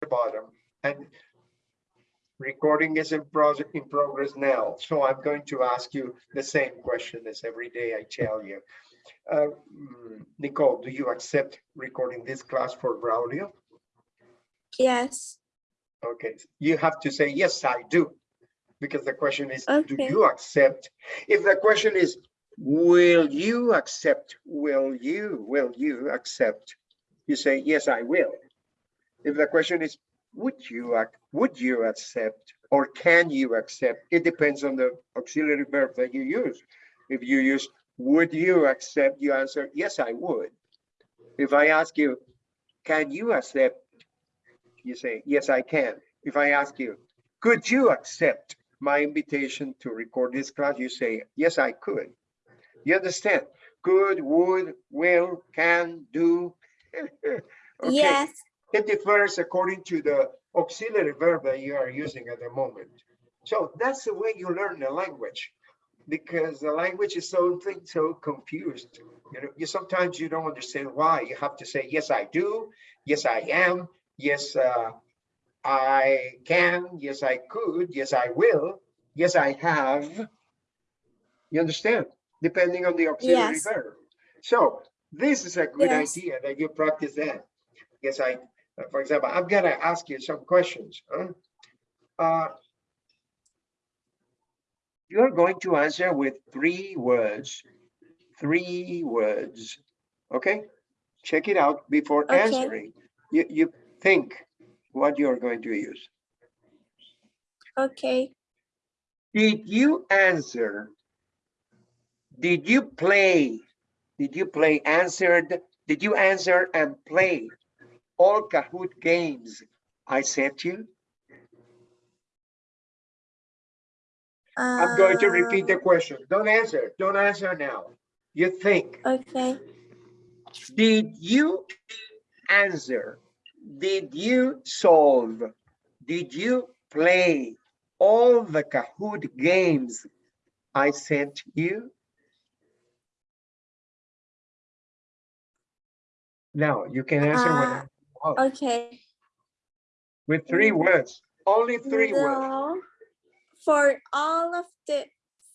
the bottom and recording is in progress in progress now. So I'm going to ask you the same question as every day I tell you. Uh, mm, Nicole, do you accept recording this class for Braulio? Yes. Okay, you have to say, yes, I do. Because the question is, do you accept? If the question is, will you accept? Will you, will you accept? You say, yes, I will. If the question is, would you, would you accept? Or can you accept? It depends on the auxiliary verb that you use. If you use, would you accept? You answer, yes, I would. If I ask you, can you accept? You say, yes, I can. If I ask you, could you accept my invitation to record this class? You say, yes, I could. You understand? Could, would, will, can, do. Okay, Yes. It differs according to the auxiliary verb that you are using at the moment. So that's the way you learn the language. Because the language is so so confused. You know, you sometimes you don't understand why. You have to say, yes, I do. Yes, I am. Yes, uh, I can. Yes, I could. Yes, I will. Yes, I have. You understand? Depending on the auxiliary Yes. verb. So this is a good Yes. idea that you practice that. Yes, I, for example, I'm gonna ask you some questions. huh? Uh, You're going to answer with three words, three words, okay? Check it out before Okay. answering. You, you think what you're going to use. Okay. Did you answer? Did you play? Did you play answered? Did you answer and play all Kahoot games I sent you? I'm going to repeat the Uh, question. Don't answer. Don't answer now. You think. Okay. Did you answer? Did you solve? Did you play all the Kahoot games I sent you? Now you can answer Uh, whatever you want Okay. with three words. Only three words. No. For all of the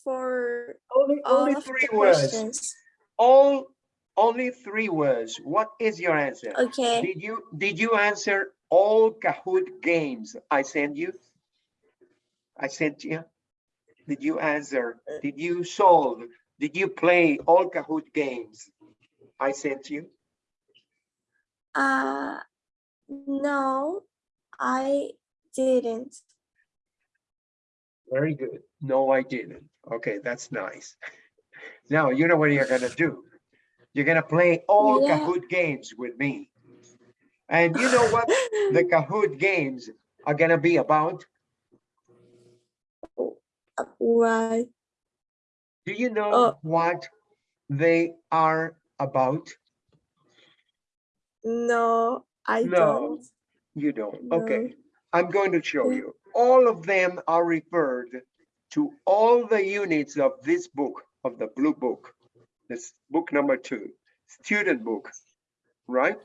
for Only, all only of three the words. questions. All, only three words. What is your answer? Okay. Did you, did you answer all Kahoot games I sent you? I sent you? Did you answer? Did you solve? Did you play all Kahoot games I sent you? Uh no, I didn't. Very good. No, I didn't. Okay, that's nice. Now, you know what you're gonna do? You're gonna play all Yeah. Kahoot games with me. And you know what the Kahoot games are gonna be about? Why? Do you know Oh. what they are about? No, I No. don't. You don't. No. Okay, I'm going to show you. All of them are referred to all the units of this book, of the blue book. This book number two, student book, right?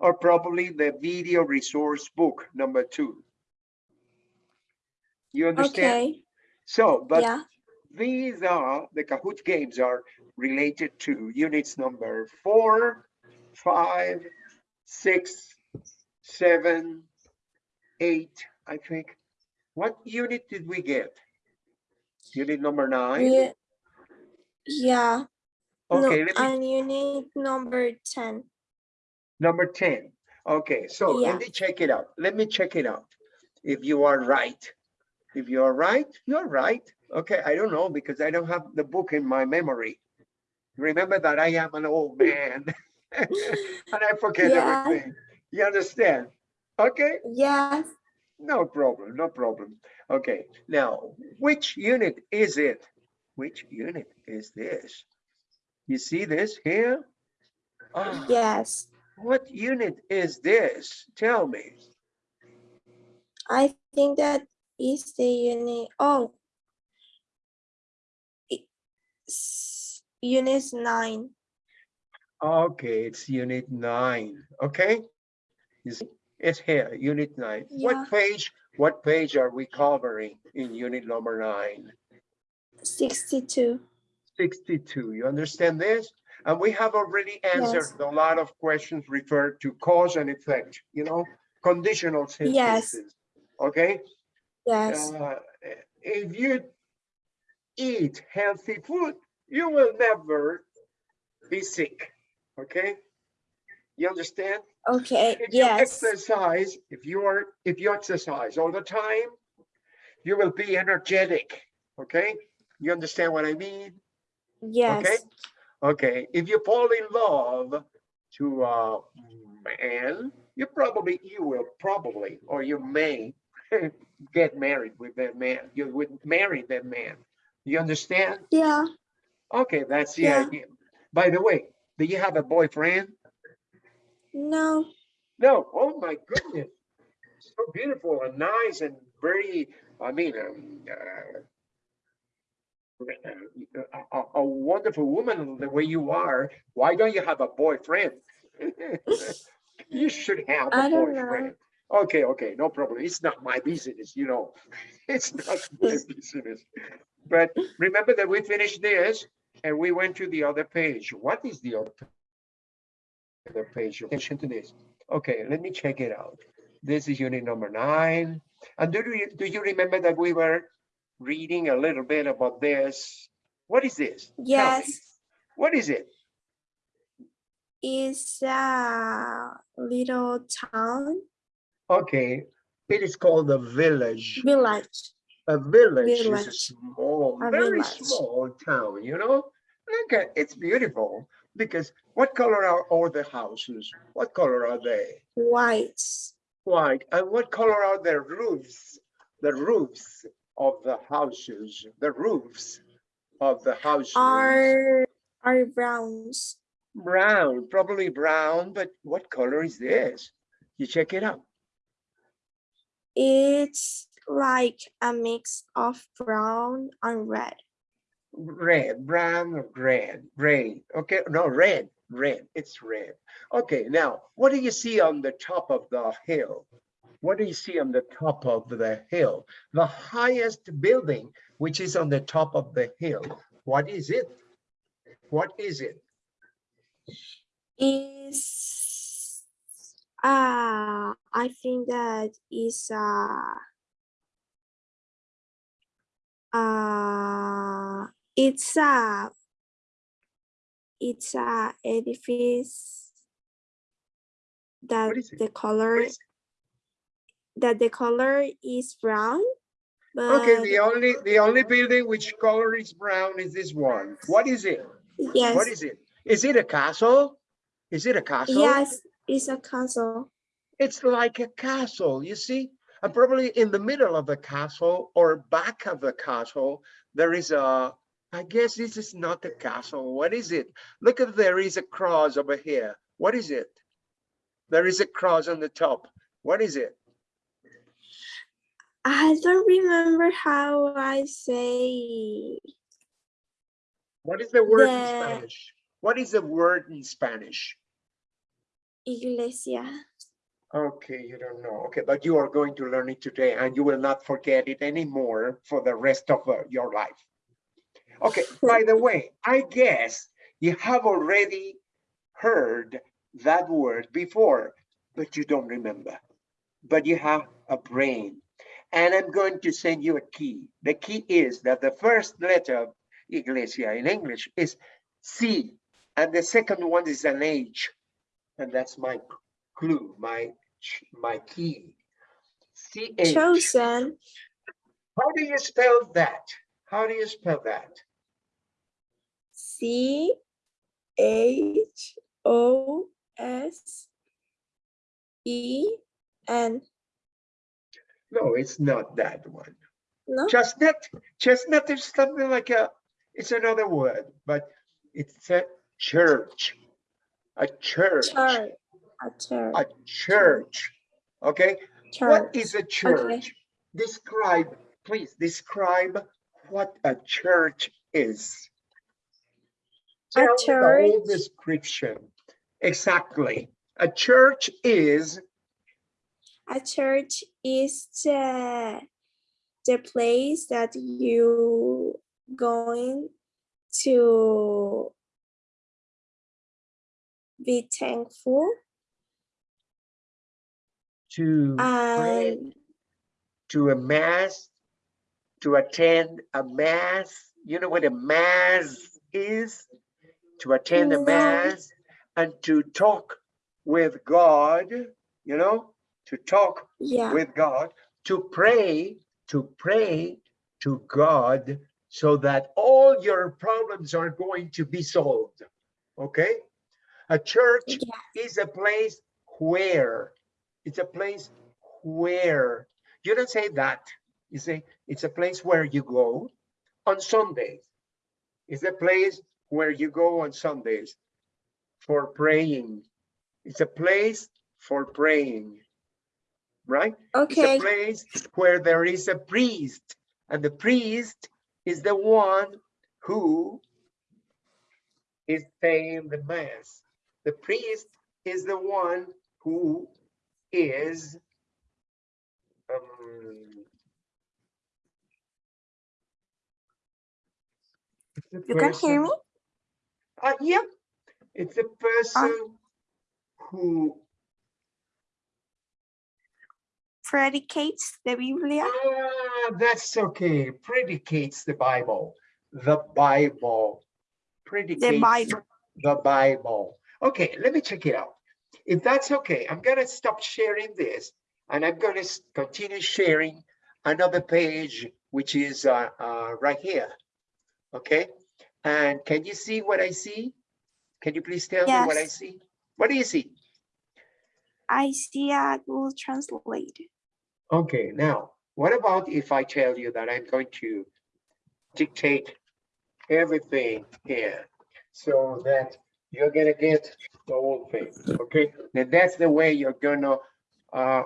Or probably the video resource book number two. You understand? Okay. So, but Yeah. these are, the Kahoot games are related to units number four, five, six, seven, eight, I think. What unit did we get? Unit number nine? Yeah. Yeah. Okay, no, and unit number 10. number 10. Okay, so Yeah. let me check it out. Let me check it out. If you are right. If you are right, you're right. Okay, I don't know because I don't have the book in my memory. Remember that I am an old man. And I forget Yeah. everything. You understand? Okay, Yes. no problem, no problem. Okay, now, which unit is it? Which unit is this? You see this here? Ah, Yes. What unit is this? Tell me. I think that is the unit. Oh. It's unit 9. Okay, it's unit nine, okay? See, It's here, unit nine. Yeah. What page, what page are we covering in unit number nine? Sixty-two. 62, you understand this? And we have already Yes. answered a lot of questions referred to cause and effect, you know, conditional sentences. Yes. Okay? Yes. Uh, If you eat healthy food, you will never be sick, okay? You understand? Okay. If you Yes. exercise, if you are, if you exercise all the time, you will be energetic, okay? You understand what I mean? Yes. Okay, Okay. if you fall in love to a man, you probably, you will probably, or you may get married with that man. You would marry that man. You understand? Yeah. Okay, that's the Yeah. idea. By the way, do you have a boyfriend? No. No, oh my goodness. So beautiful and nice and very, I mean, um, uh, a, a- wonderful woman the way you are. Why don't you have a boyfriend? You should have a don't know. boyfriend. Okay, okay, no problem. It's not my business, you know. It's not my business. But remember that we finished this and we went to the other page. What is the other other page? Attention to this. Okay, let me check it out. This is unit number nine. And do you, do you remember that we were reading a little bit about this? What is this? Yes. What is it? It's a little town Okay, it is called a village. village. A village is a small, A very village. small town, you know? Look at, it's beautiful because what color are all the houses? What color are they? White. White. And what color are the roofs? The roofs of the houses, the roofs of the houses. Are are browns. Brown, probably brown, but what color is this? You check it out. It's like a mix of brown and red. Red, brown or red, gray. Okay, no, red, red. It's red. Okay, now what do you see on the top of the hill? What do you see on the top of the hill? The highest building, which is on the top of the hill. What is it? What is it? Is uh I think that is uh uh it's a it's a edifice that the color that the color is brown Okay, the only, the only building which color is brown is this one. What is it? yes What is it? Is it a castle? Is it a castle? yes it's a castle It's like a castle, you see? And probably in the middle of the castle or back of the castle, there is a, I guess this is not the castle. What is it? Look if there is a cross over here. What is it? There is a cross on the top. What is it? I don't remember how I say What is the word in Spanish? What is the word in Spanish? iglesia. Okay, you don't know. Okay, but you are going to learn it today and you will not forget it anymore for the rest of uh, your life. Okay, by the way, I guess you have already heard that word before, but you don't remember. But you have a brain. And I'm going to send you a key. The key is that the first letter of iglesia in English is C, and the second one is an H. And that's my clue, my my key. C H. Chosen. How do you spell that? How do you spell that? C H O S E N. No, it's not that one. No, Chestnut. Chestnut is something like a. It's another word, but it's a church. A church. church. A church. A church. Okay. What Church. is a church? Describe, please describe what a church is. A Tell me the whole church- description. Exactly. A church is a church is the the place that you going to be thankful To pray, um, to a mass, to attend a mass. You know what a mass is? To attend a mass and to talk with God, you know, to talk yeah with God, to pray, to pray to God so that all your problems are going to be solved. Okay? A church is a place where, it's a place where, you don't say that, you say it's a place where you go on Sundays. It's a place where you go on Sundays for praying. It's a place for praying, right? Okay. It's a place where there is a priest, and the priest is the one who is saying the mass. The priest is the one who is um, you can hear me Uh, yeah, it's a person who predicates the biblia Ah, that's okay. Predicates the Bible. The Bible. Predicates the bible the Bible. Okay, let me check it out. If that's okay, I'm gonna stop sharing this and I'm gonna continue sharing another page, which is uh, uh, right here. Okay, and can you see what I see? Can you please tell me what I see? What do you see? i see a google translate Okay, now, what about if I tell you that I'm going to dictate everything here so that you're gonna get the whole thing, okay? and that's the way you're gonna uh,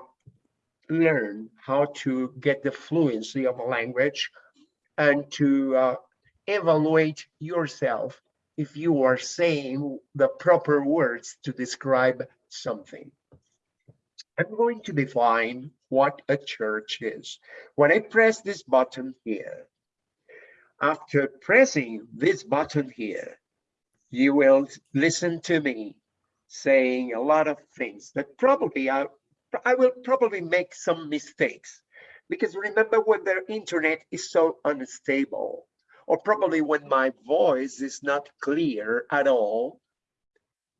learn how to get the fluency of a language and to uh, evaluate yourself if you are saying the proper words to describe something. I'm going to define what a church is. When I press this button here, after pressing this button here, you will listen to me saying a lot of things that probably I, I will probably make some mistakes. Because remember when the internet is so unstable, or probably when my voice is not clear at all,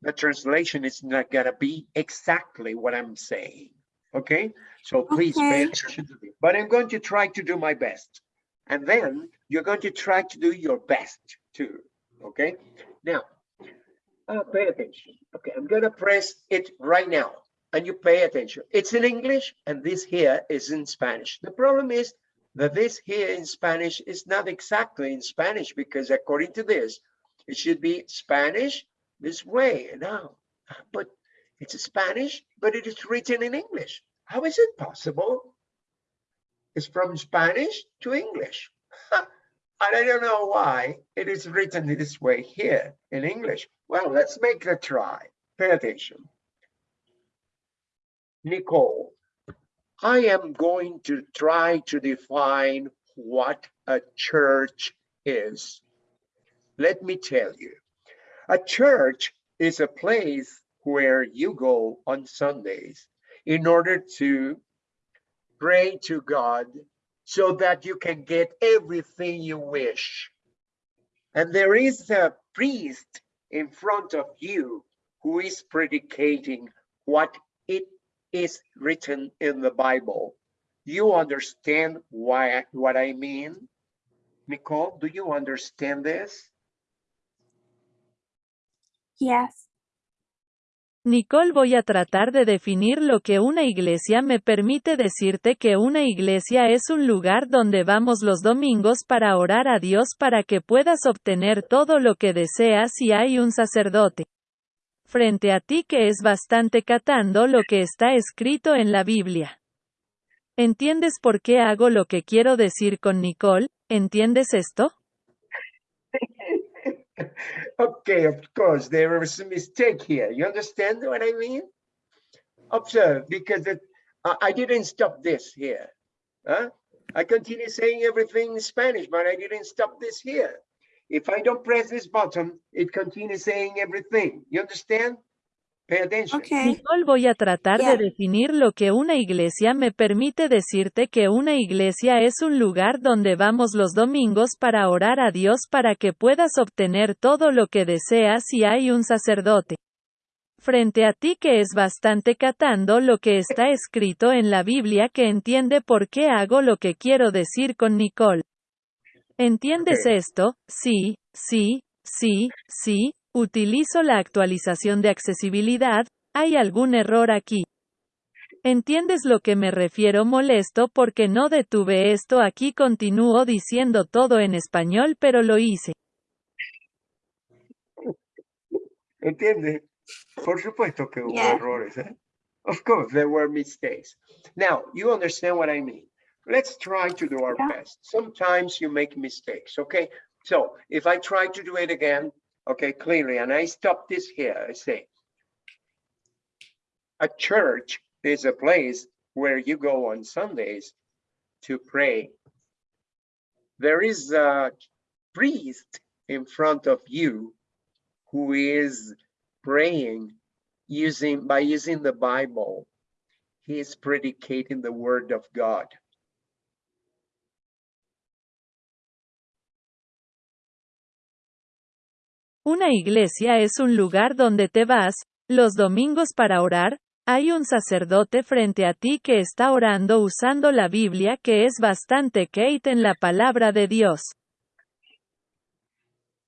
the translation is not gonna be exactly what I'm saying. Okay, so please pay attention to me. But I'm going to try to do my best. And then you're going to try to do your best too. Okay, now uh, pay attention. Okay, I'm gonna press it right now and you pay attention. It's in English and this here is in Spanish. The problem is that this here in Spanish is not exactly in Spanish because according to this, it should be Spanish this way now. But it's Spanish, but it is written in English. How is it possible? It's from Spanish to English. And I don't know why it is written this way here in English. Well, let's make a try. Pay attention. Nicole, I am going to try to define what a church is. Let me tell you, a church is a place where you go on Sundays in order to pray to God so that you can get everything you wish. And there is a priest in front of you who is predicating what it is written in the Bible. You understand why what I mean? Nicole, do you understand this? yes Nicole voy a tratar de definir lo que una iglesia me permite decirte que una iglesia es un lugar donde vamos los domingos para orar a Dios para que puedas obtener todo lo que deseas y hay un sacerdote frente a ti que es bastante catando lo que está escrito en la Biblia. ¿Entiendes por qué hago lo que quiero decir con Nicole? ¿Entiendes esto? Okay, of course, there is a mistake here. You understand what I mean? Observe, because it, I, I didn't stop this here. Huh? I continue saying everything in Spanish, but I didn't stop this here. If I don't press this button, it continues saying everything. You understand? Pay attention. Okay. Nicole, voy a tratar Yeah. de definir lo que una iglesia me permite decirte que una iglesia es un lugar donde vamos los domingos para orar a Dios para que puedas obtener todo lo que deseas y hay un sacerdote. Frente a ti que es bastante catando lo que está escrito en la Biblia que entiende por qué hago lo que quiero decir con Nicole. ¿Entiendes esto? Sí, sí, sí, sí, utilizo la actualización de accesibilidad, hay algún error aquí. ¿Entiendes lo que me refiero molesto porque no detuve esto aquí continúo diciendo todo en español pero lo hice. ¿Entiende? Por supuesto que hubo Yeah. errores. ¿eh? Of course, there were mistakes. Now, you understand what I mean. Let's try to do our Yeah. best. Sometimes you make mistakes, okay? So if I try to do it again, okay, clearly, and I stop this here, I say, a church is a place where you go on Sundays to pray. There is a priest in front of you who is praying using by using the Bible. He is predicating the word of God. Una iglesia es un lugar donde te vas, los domingos para orar, hay un sacerdote frente a ti que está orando usando la Biblia que es bastante Kate en la palabra de Dios.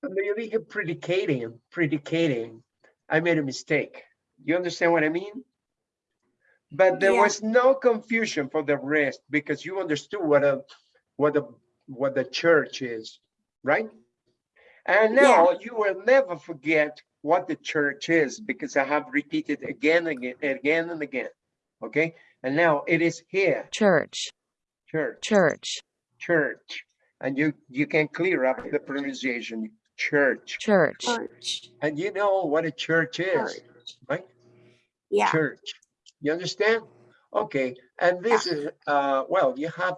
Cuando yo dije predicating, predicating, I made a mistake. You understand what I mean? But there Yeah. was no confusion for the rest because you understood what a what a what the church is, right? And now you will never forget what the church is because I have repeated again and again, again and again. Okay, and now it is here, Church, church, church, church, and you you can clear up the pronunciation, church. church. Church. And you know what a church is, Church. right? Yeah. Church. You understand? Okay, and this is, uh, well, you have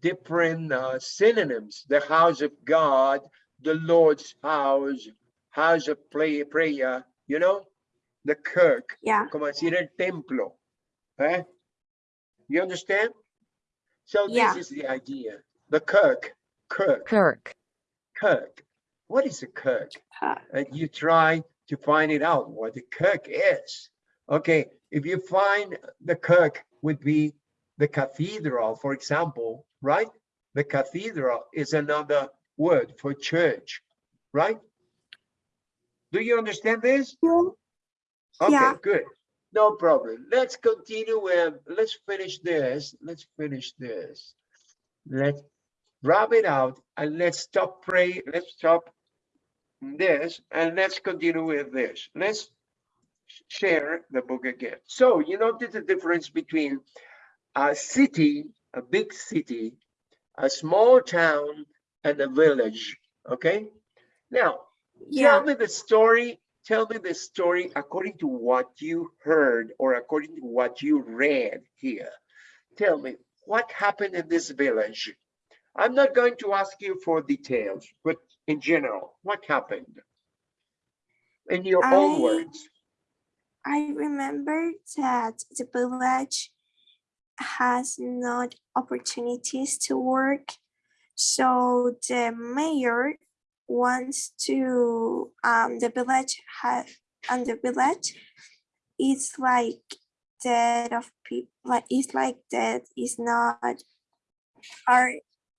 different uh, synonyms, the house of God, the Lord's house, house of play, prayer, you know? The kirk, Yeah. como decir el templo, eh? You understand? So Yeah. this is the idea, the kirk, kirk, Kirk, kirk. What is a kirk? Uh, and you try to find it out what the kirk is. Okay, if you find the kirk would be the cathedral, for example, right? The cathedral is another word for church, right? Do you understand this? Okay, Yeah. good. No problem. Let's continue with, let's finish this. Let's finish this. Let's wrap it out and let's stop pray. Let's stop this and let's continue with this. Let's share the book again. So you notice the difference between a city, a big city, a small town, and a village. Okay. Now, yeah. Tell me the story. Tell me the story according to what you heard or according to what you read here. Tell me what happened in this village. I'm not going to ask you for details, but in general, what happened? In your own words. I remember that the village has not opportunities to work. So the mayor wants to, um, the village have, and the village is like dead of people, like, it's like that is not, are,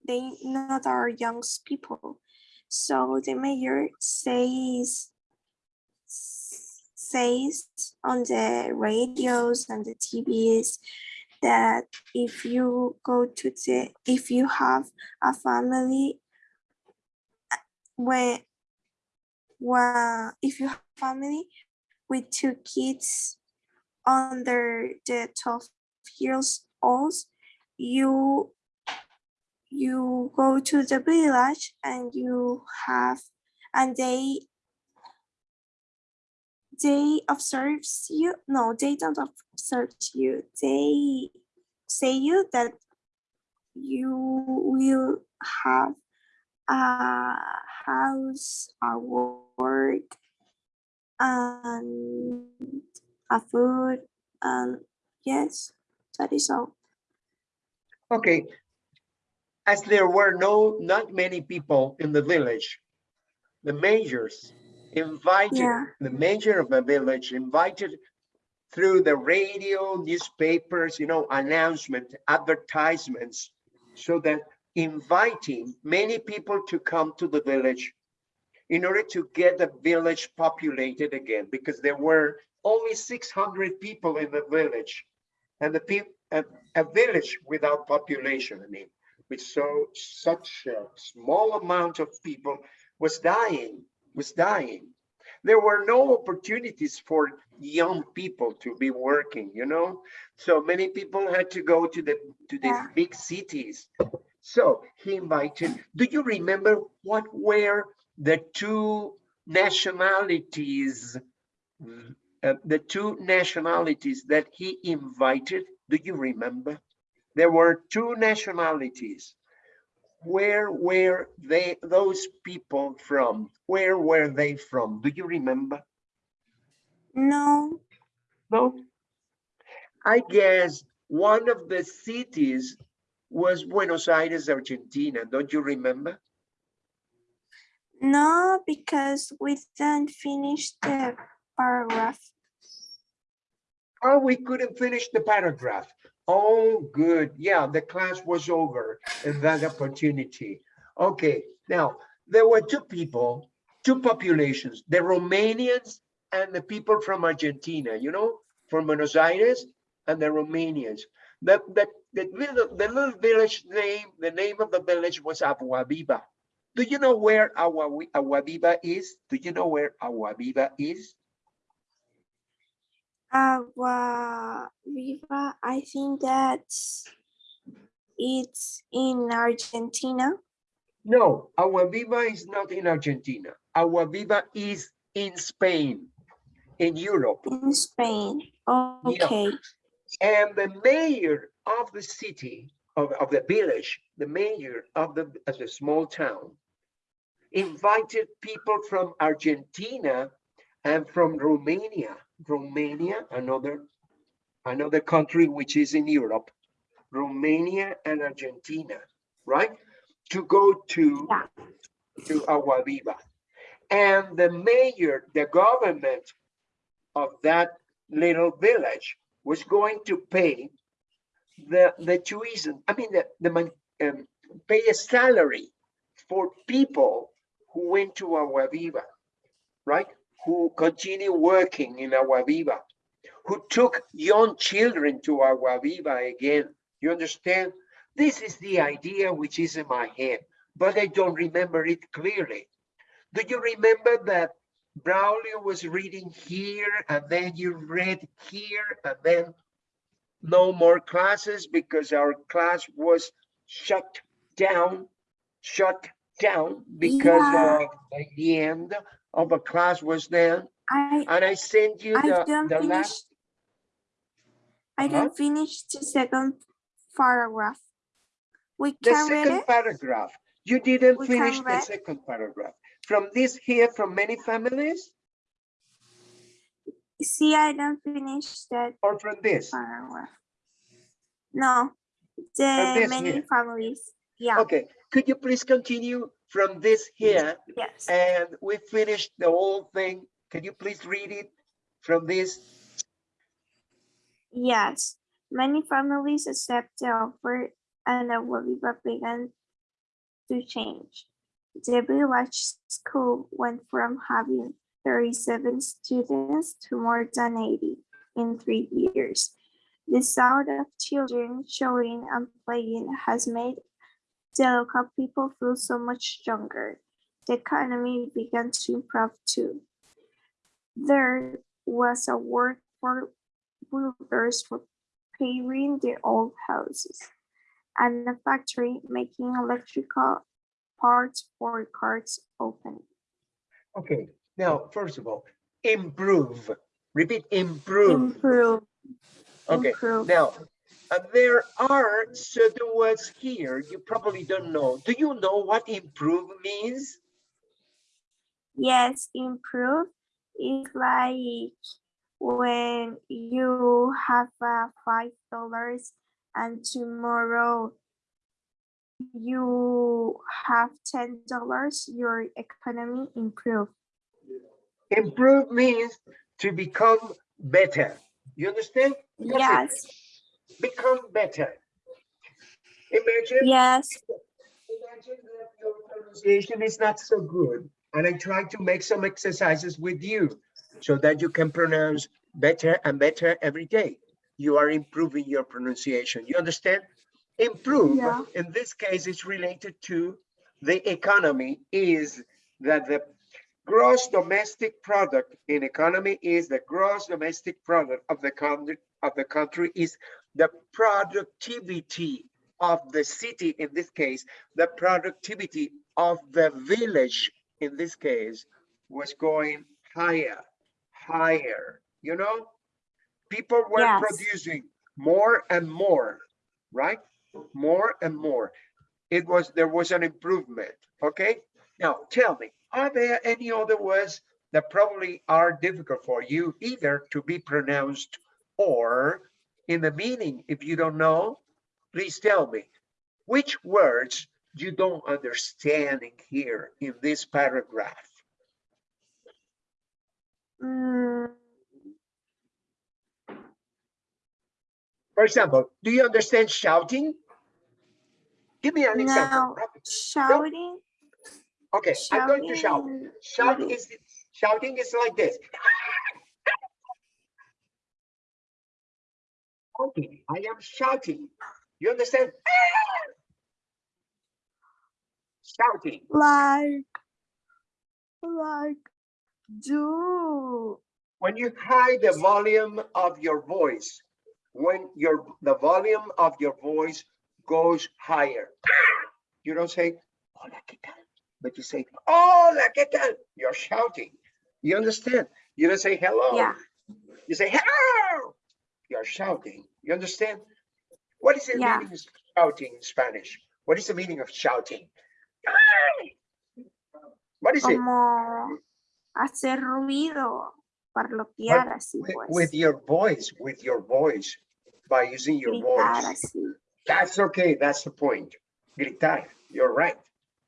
they not our young people. So the mayor says, says on the radios and the TVs that if you go to the if you have a family uh, where well if you have family with two kids under the 12 years old you you go to the village and you have and they they observes you. No, they don't observe you. They say you that you will have a house, a work, and a food, and yes, that is all. Okay. As there were no, not many people in the village, the majors invited, Yeah. the mayor of the village invited through the radio, newspapers, you know, announcement, advertisements, so that inviting many people to come to the village in order to get the village populated again, because there were only 600 people in the village. And the people, a, a village without population, I mean, with so, such a small amount of people was dying, was dying. There were no opportunities for young people to be working, you know? So many people had to go to the, to these Yeah. big cities. So he invited, do you remember what were the two nationalities? uh, the two nationalities that he invited, do you remember? There were two nationalities. Where were they, those people from? Where were they from? Do you remember? No, No? I guess one of the cities was Buenos Aires, Argentina. Don't you remember? no, because we didn't finish the paragraph. Oh, we couldn't finish the paragraph. Oh, good. Yeah, the class was over and that opportunity. Okay, now there were two people, two populations, the Romanians and the people from Argentina, you know, from Buenos Aires and the Romanians. The, the, the, little, the little village name, the name of the village was Agua Viva. Do you know where Agua, Vi- Agua Viva is? Do you know where Agua Viva is? Uh, Agua Viva, I think that it's in Argentina. No, Agua Viva is not in Argentina. Agua Viva is in Spain, in Europe. In Spain. Okay. And the mayor of the city, of, of the village, the mayor of the, of the small town, invited people from Argentina and from Romania. Romania, another, another country which is in Europe. Romania and Argentina, right? To go to, Yeah. to Agua Viva. And the mayor, the government of that little village was going to pay the, the tuition, I mean, the, the, um, pay a salary for people who went to Agua Viva, right? Who continue working in Agua Viva, who took young children to Agua Viva again. You understand? This is the idea which is in my head, but I don't remember it clearly. Do you remember that Braulio was reading here and then you read here and then no more classes because our class was shut down, shut down because Yeah. of the end of a class was there. I And I sent you I the, didn't the finish. last, I Uh-huh. didn't finish the second paragraph. We the can read second paragraph. You didn't We finish the second paragraph. From this here, from many families See, I don't finish that or from this? paragraph. No, the many here. families. Yeah. Okay, could you please continue from this here Yes. and we finished the whole thing? Can you please read it from this? Yes, many families accept the offer and the Agua Viva began to change. The village school went from having 37 students to more than 80 in three years. The sound of children showing and playing has made the local people feel so much stronger. The economy began to improve too. There was a work for builders for repairing the old houses, and a factory making electrical parts for cars open. Okay, now, first of all, improve. Repeat, improve. improve, Okay, improve. now, there are certain words here you probably don't know. Do you know what improve means? Yes, improve is like when you have uh, five dollars and tomorrow you have ten dollars, your economy improve. Improve means to become better. You understand? That's it. Yes, Become better. Imagine yes, Imagine that your pronunciation is not so good, and I try to make some exercises with you so that you can pronounce better and better every day. You are improving your pronunciation. You understand? Improve, Yeah. in this case, is related to the economy, is that the gross domestic product in economy is the gross domestic product of the country of the country is the productivity of the city in this case the productivity of the village in this case was going higher higher you know? People were Yes. producing more and more right? More and more. It was there was an improvement okay? Now tell me are there any other words that probably are difficult for you either to be pronounced or in the meaning if you don't know please tell me. Which words you don't understand in here in this paragraph? Mm, for example do you understand shouting? Give me an example. now rapid. shouting, okay i'm going to shout. Shouting, shout is shouting is like this okay i am shouting you understand shouting like, like, do, when you hide the volume of your voice, when your the volume of your voice goes higher, you don't say "Hola, ¿qué tal?" but you say "Hola, ¿qué tal?" You're shouting. You understand? You don't say hello. yeah, You say hello. You're shouting. You understand? What is the Yeah. meaning of shouting in Spanish? What is the meaning of shouting? What is it? como hacer ruido, parlotear así With, pues, with your voice, with your voice, by using your gritar voice. así. That's okay. That's the point. Gritar. You're right.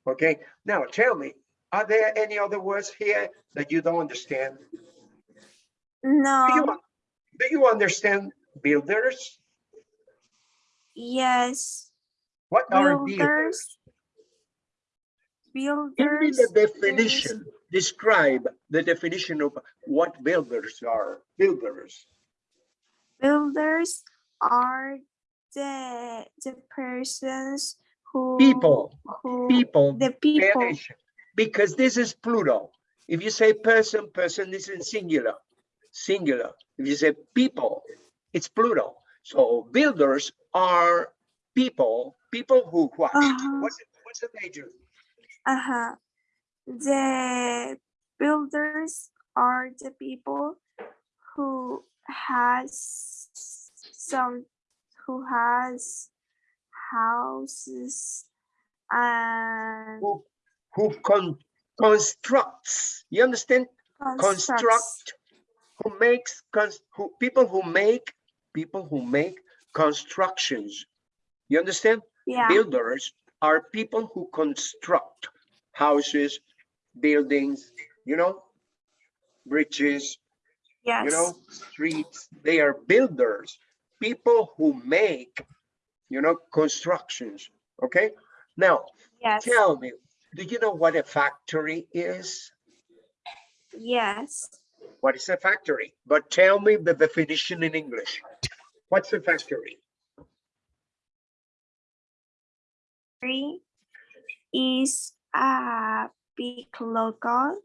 Okay. Now tell me, are there any other words here that you don't understand? Do you, No, do you understand builders? yes, What are builders? builders. Give me the definition. Describe the definition of what builders are. Builders. Builders are the, the persons who. People. Who, People. the people, Because this is plural. If you say person, person is in singular. Singular. If you say people, it's plural. So builders are people, people who what? What's it, what's the major? uh-huh. The builders are the people who has some, who has houses and Who who con constructs? You understand? constructs. Construct. Who makes cons who people who make people who make constructions. You understand? Yeah, builders are people who construct houses, buildings, you know, bridges, yes. you know, streets. They are builders, people who make, you know, constructions. Okay. Now, Yes, tell me, do you know what a factory is? yes. What is a factory? But tell me the definition in English. What's a factory? Factory is a big local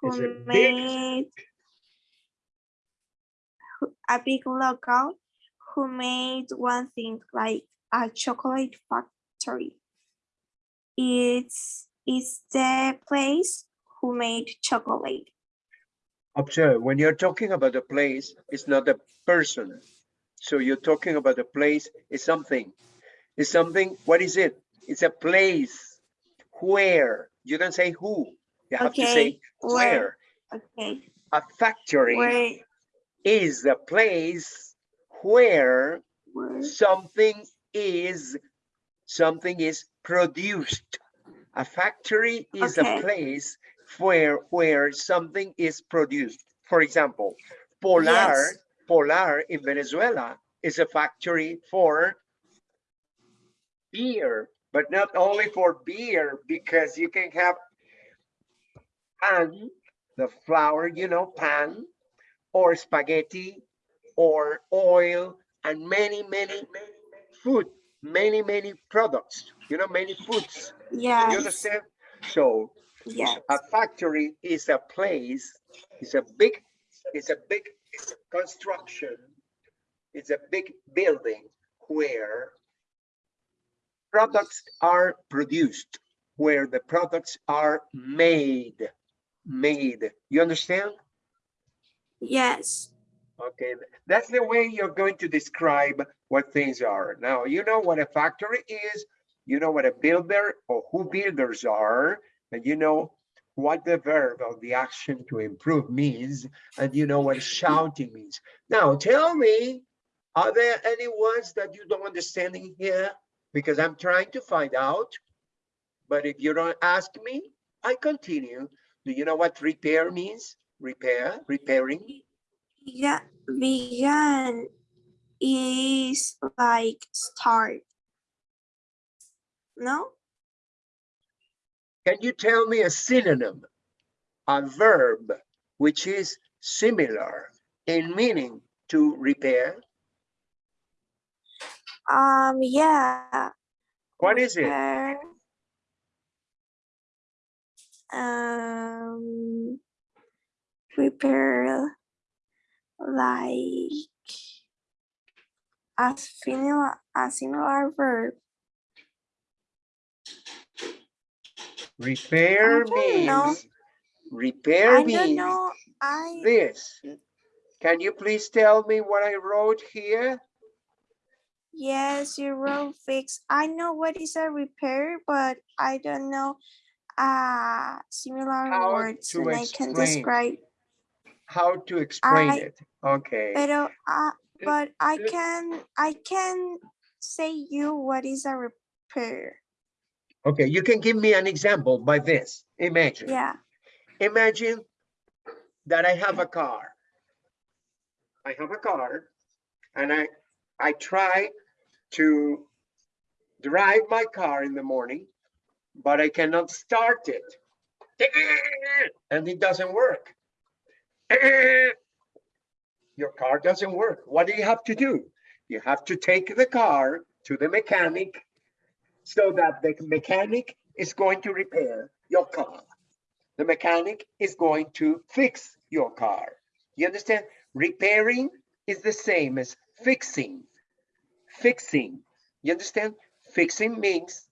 who big? made who- a big local who made one thing like a chocolate factory. It's it's the place who made chocolate. Observe, when you're talking about a place, it's not a person. So you're talking about a place, it's something. It's something, what is it? It's a place. Where? You don't say who. You have to say where? where. Okay, A factory where, is a place where where, something is something is produced a factory is a place where where something is produced for example polar Yes. polar in venezuela is a factory for beer but not only for beer because you can have pan the flour you know pan or spaghetti or oil and many many many food many many products you know many foods Yeah. you understand so yes, a factory is a place it's a big it's a big construction it's a big building where products are produced where the products are made made. You understand? Yes, Okay, that's the way you're going to describe what things are. Now, you know what a factory is, you know what a builder or who builders are, and you know what the verb or the action to improve means, and you know what shouting means. Now, tell me, are there any words that you don't understand in here? Because I'm trying to find out, but if you don't ask me, I continue. Do you know what repair means? Repair, repairing? yeah, vegan is like start. No? Can you tell me a synonym, a verb which is similar in meaning to repair? Um, yeah. What is it? Um, repair like a similar, a similar verb. Repair know. means, repair I don't means know, I, this. Can you please tell me what I wrote here? yes, you wrote fix. I know what is a repair, but I don't know uh similar How words to and I can describe. How to explain I- it? Okay, Pero, uh, but I can, I can say you what is a repair. Okay, you can give me an example by this. Imagine. Yeah, imagine that I have a car. I have a car and I, I try to drive my car in the morning, but I cannot start it. And it doesn't work. Your car doesn't work. What do you have to do? You have to take the car to the mechanic so that the mechanic is going to repair your car the mechanic is going to fix your car. You understand? Repairing is the same as fixing. Fixing. You understand? Fixing means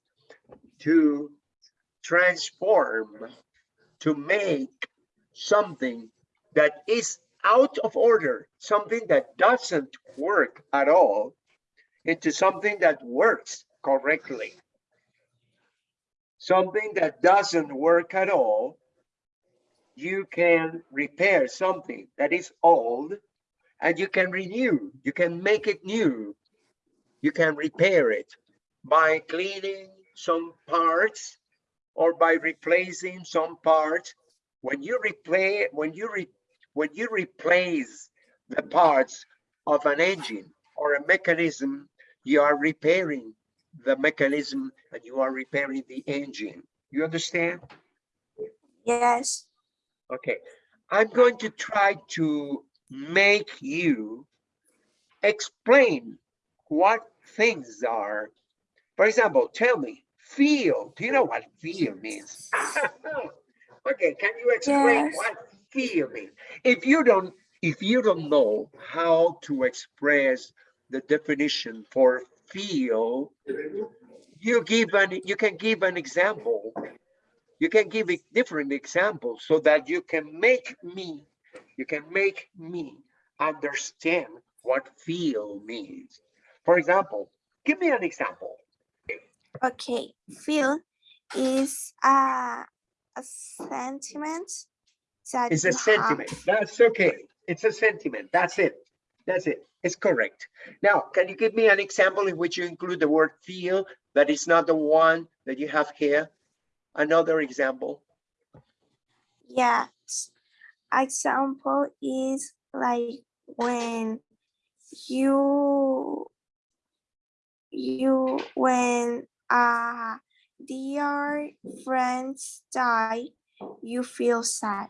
to transform, to make something that is out of order, something that doesn't work at all, into something that works correctly. Something that doesn't work at all you can repair something that is old and you can renew, you can make it new. You can repair it by cleaning some parts or by replacing some parts. When you replay, when you re, when you replace the parts of an engine or a mechanism, you are repairing the mechanism and you are repairing the engine. You understand? yes, Okay, I'm going to try to make you explain what things are. For example, tell me, feel. Do you know what feel means? okay, can you explain Yes. what feel means? If you don't, if you don't know how to express the definition for feel, you give an you can give an example you can give it different examples so that you can make me You can make me understand what feel means. For example, give me an example. Okay, feel is a, a sentiment that It's a you have- sentiment. That's okay. It's a sentiment. That's it. That's it. It's correct. Now, can you give me an example in which you include the word feel, that is not the one that you have here? Another example. Yes. Example is like when you you when uh dear friends die, you feel sad.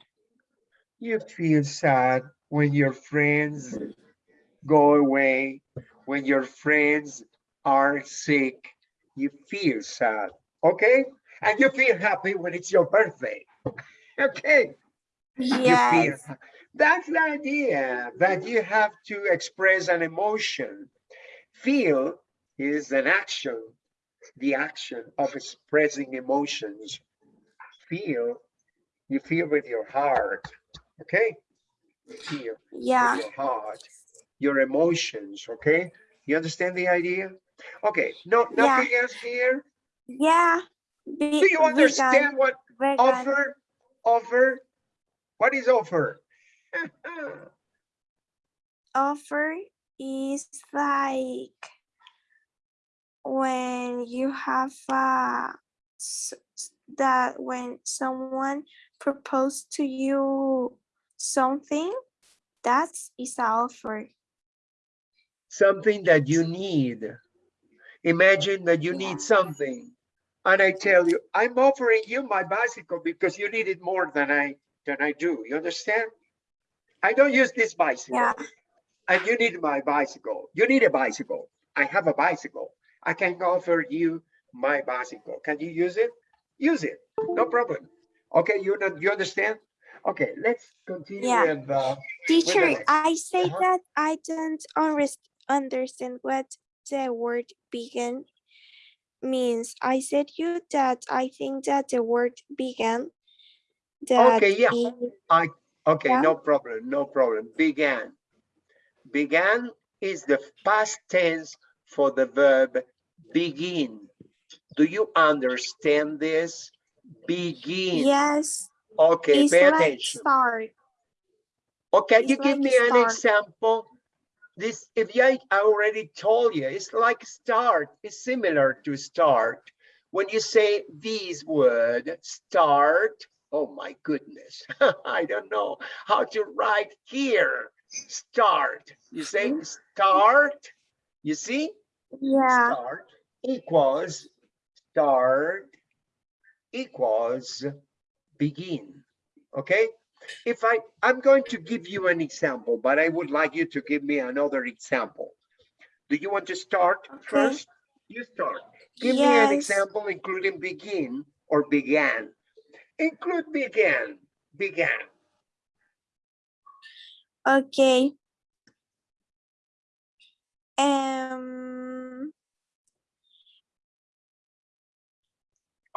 You feel sad when your friends go away, when your friends are sick, you feel sad, okay? And you feel happy when it's your birthday, okay? Feel Yes. That's the idea, that you have to express an emotion. Feel is an action, the action of expressing emotions. Feel, you feel with your heart, okay? Feel Yeah. with your heart, your emotions, okay? You understand the idea? Okay, no, Yeah. nothing else here? Yeah. Do you understand what vegan, offer, offer? What is offer? offer is like when you have s- that when someone proposed to you something that is a offer Something that you need. Imagine that you need something. And I tell you, I'm offering you my bicycle because you need it more than I, than I do. You understand? I don't use this bicycle. yeah and you need my bicycle. You need a bicycle. I have a bicycle. I can offer you my bicycle. Can you use it? Use it. No problem. Okay, you know, you understand? Okay, let's continue Yeah. with uh, teacher i say Uh-huh. that i don't unres- understand what the word begin means i said you that i think that the word began that Okay, yeah. is- I okay, Yeah. no problem, no problem. Began. Began is the past tense for the verb begin. Do you understand this? Begin. yes Okay, it's pay like attention. start can It's you give like me an example? This, if I, I already told you, it's like start, it's similar to start. When you say this word, start, oh my goodness, I don't know how to write here. Start, you say mm-hmm. start, you see? yeah Start equals, start equals begin, okay? If I, I'm going to give you an example, but I would like you to give me another example. Do you want to start Okay. first? You start. Give me an example including begin or began. Include began, began. Okay. Um,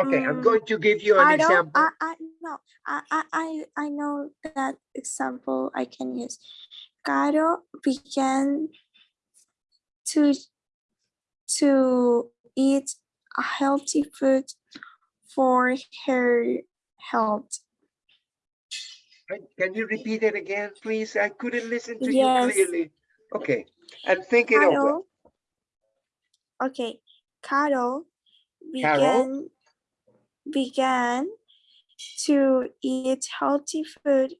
Okay, I'm Mm, going to give you an I don't, example. I, I, no, I, I, I, I know that example I can use. Caro began to, to eat a healthy food for her health. Can- you repeat it again, please? I couldn't listen to you Yes. clearly. Okay, and think it over. Carol, okay, Carol Carol? began began to eat healthy food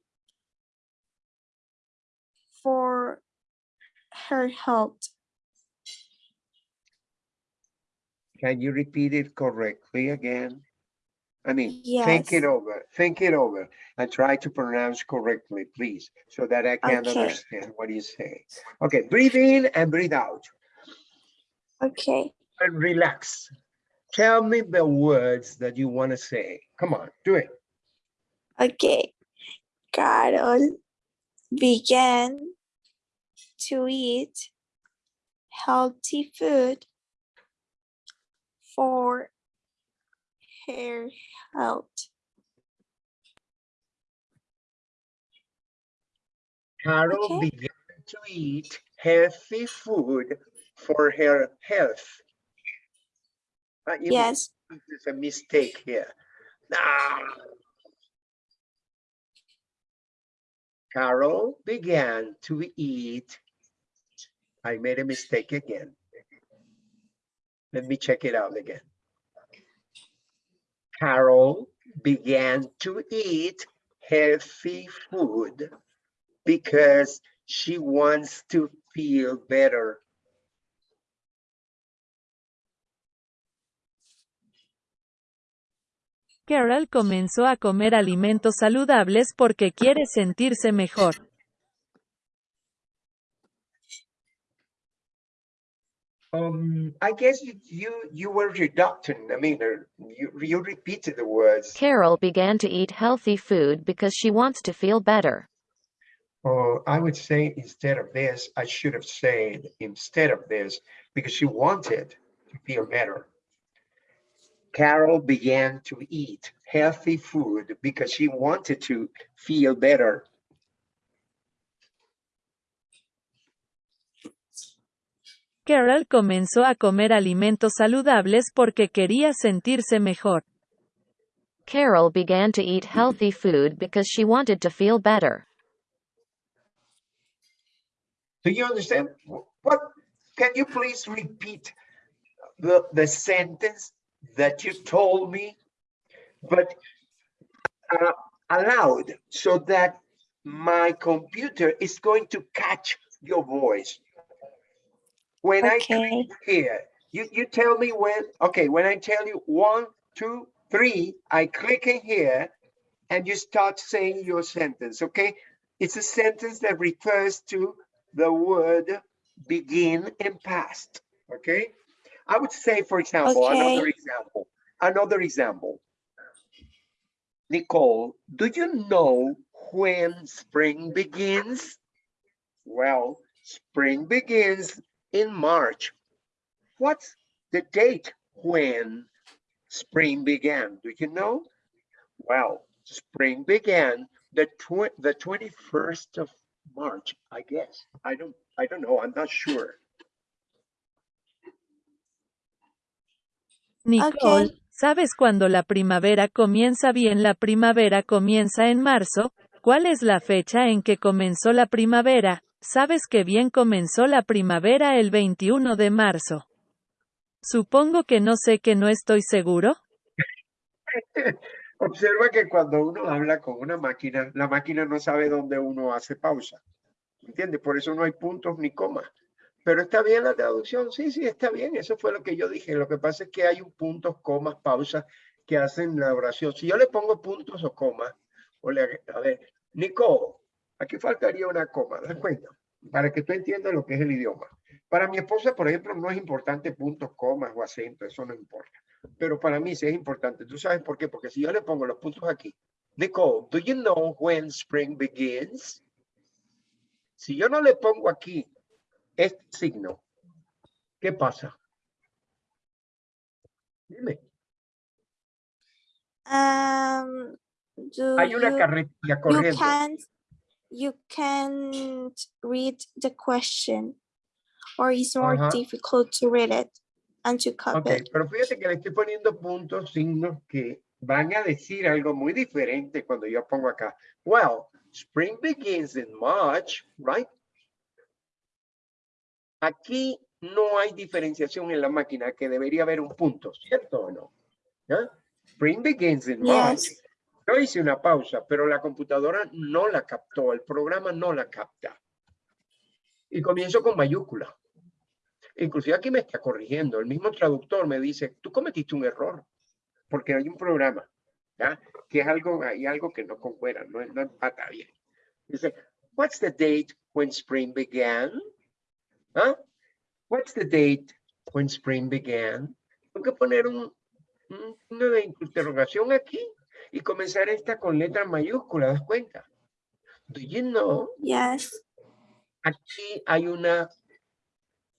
for her health. Can you repeat it correctly again? I mean, think it over, think it over and try to pronounce correctly, please, so that I can Okay. understand what you say. Okay, breathe in and breathe out Okay, and relax. Tell me the words that you want to say. Come on, do it. okay. Carol began to eat healthy food for her health. Carol Okay. began to eat healthy food for her health. Uh, Yes. There's a mistake here. Ah. Carol began to eat. I made a mistake again. Let me check it out again. Carol began to eat healthy food because she wants to feel better. Carol comenzó a comer alimentos saludables porque quiere sentirse mejor. Um, I guess you, you, you were reducting, I mean, uh, you, you repeated the words. Carol began to eat healthy food because she wants to feel better. Oh, I would say instead of this, I should have said instead of this, because she wanted to feel better. Carol began to eat healthy food because she wanted to feel better. Carol comenzó a comer alimentos saludables porque quería sentirse mejor. Carol began to eat healthy food because she wanted to feel better. Do you understand? What, can you please repeat the, the sentence that you told me? But uh, aloud so that my computer is going to catch your voice. When I click here, you, you tell me when, okay, when I tell you one, two, three, I click in here and you start saying your sentence, okay? It's a sentence that refers to the word begin in past, okay? I would say, for example, another example, another example. Nicole, do you know when spring begins? Well, spring begins in March. What's the date when spring began? Do you know? Well, spring began the tw the 21st of March, I guess. I don't, I don't know. I'm not sure. Nicole. ¿sabes cuándo la primavera comienza bien? La primavera comienza en marzo. ¿Cuál es la fecha en que comenzó la primavera? Sabes que bien comenzó la primavera el 21 de marzo. Supongo que no sé que no estoy seguro. Observa que cuando uno habla con una máquina, la máquina no sabe dónde uno hace pausa. ¿Entiendes? Por eso no hay puntos ni comas. Pero está bien la traducción. Sí, sí, está bien. Eso fue lo que yo dije. Lo que pasa es que hay un puntos, comas, pausas que hacen la oración. Si yo le pongo puntos o comas, o le, a ver, Nico, aquí faltaría una coma, ¿das cuenta? Para que tú entiendas lo que es el idioma. Para mi esposa, por ejemplo, no es importante puntos, comas o acento, eso no importa. Pero para mí sí es importante. ¿Tú sabes por qué? Porque si yo le pongo los puntos aquí, Nicole, do you know when spring begins? Si yo no le pongo aquí este signo, ¿qué pasa? Dime. Um, do Hay una you, carretilla you corriendo. can't you can't read the question or it's more difficult to read it and to copy Ok, it. pero fíjate que le estoy poniendo puntos, signos que van a decir algo muy diferente cuando yo pongo acá. Well, spring begins in March, right? Aquí no hay diferenciación en la máquina que debería haber un punto, ¿cierto o no? ¿Ya? Spring begins in March. Yes. Yo hice una pausa, pero la computadora no la captó, el programa no la capta. Y comienzo con mayúscula. Inclusive aquí me está corrigiendo. El mismo traductor me dice, tú cometiste un error, porque hay un programa, ¿ya? Que es algo, hay algo que no concuerda, no, no empata bien. Dice, what's the date when spring began? ¿Ah? What's the date when spring began? Tengo que poner un, un signo de interrogación aquí y comenzar esta con letra mayúscula, ¿das cuenta? Do you know? Yes. Aquí hay una,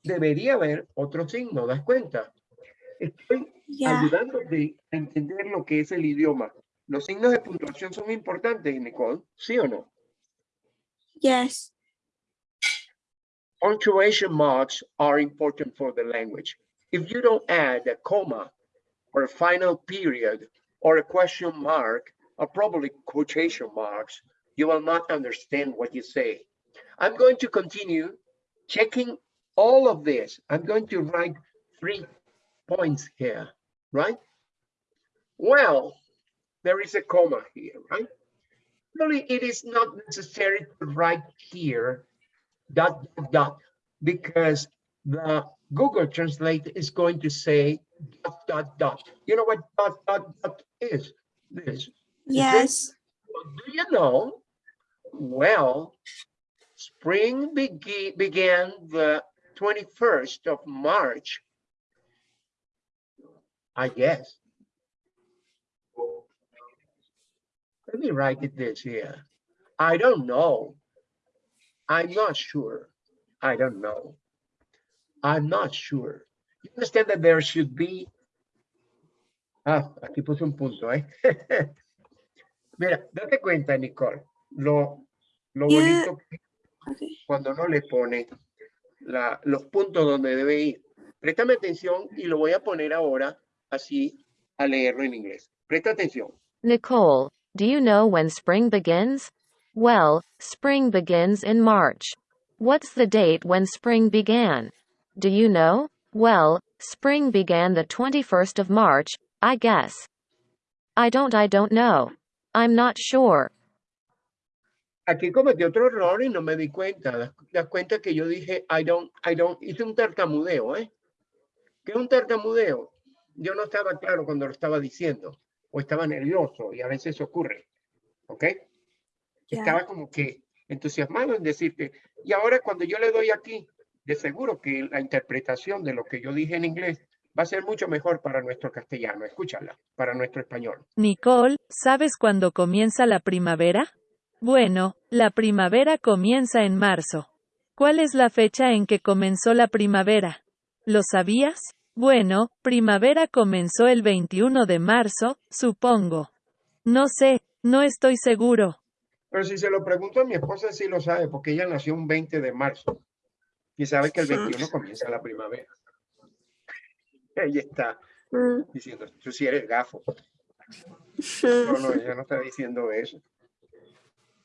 debería haber otro signo, ¿das cuenta? Estoy Yeah. ayudándote a entender lo que es el idioma. Los signos de puntuación son importantes, Nicole, ¿sí o no? Yes. Punctuation marks are important for the language. If you don't add a comma or a final period or a question mark or probably quotation marks, you will not understand what you say. I'm going to continue checking all of this. I'm going to write three points here, right? Well, there is a comma here, right? Really, it is not necessary to write here dot, dot, dot, because the Google Translate is going to say dot, dot, dot. You know what dot, dot, dot is? This. Yes. Do you know? Well, spring begi- began the 21st of March. I guess. Let me write it this here. I don't know. I'm not sure. I don't know. I'm not sure. You understand that there should be. Ah, aquí puse un punto, ¿eh? Mira, date cuenta, Nicole, lo, lo You- bonito que Okay. cuando no le pone la, los puntos donde debe ir. Préstame atención y lo voy a poner ahora así a leerlo en inglés. Presta atención. Nicole, do you know when spring begins? Well, spring begins in March. What's the date when spring began? Do you know? Well, spring began the 21st of March, I guess. I don't I don't know. I'm not sure. Aquí cometí otro error y no me di cuenta. Das, cuenta que yo dije, I don't, I don't, hice un tartamudeo, ¿eh? ¿Qué es un tartamudeo? Yo no estaba claro cuando lo estaba diciendo o estaba nervioso y a veces ocurre, ¿ok? Estaba como que entusiasmado en decirte, y ahora cuando yo le doy aquí, de seguro que la interpretación de lo que yo dije en inglés va a ser mucho mejor para nuestro castellano, escúchala, para nuestro español. Nicole, ¿sabes cuándo comienza la primavera? Bueno, la primavera comienza en marzo. ¿Cuál es la fecha en que comenzó la primavera? ¿Lo sabías? Bueno, primavera comenzó el 21 de marzo, supongo. No sé, no estoy seguro. Pero si se lo pregunto a mi esposa, sí lo sabe, porque ella nació un 20 de marzo y sabe que el 21 comienza la primavera. Ella está Mm. diciendo, tú sí eres gafo. No, no, ella no está diciendo eso.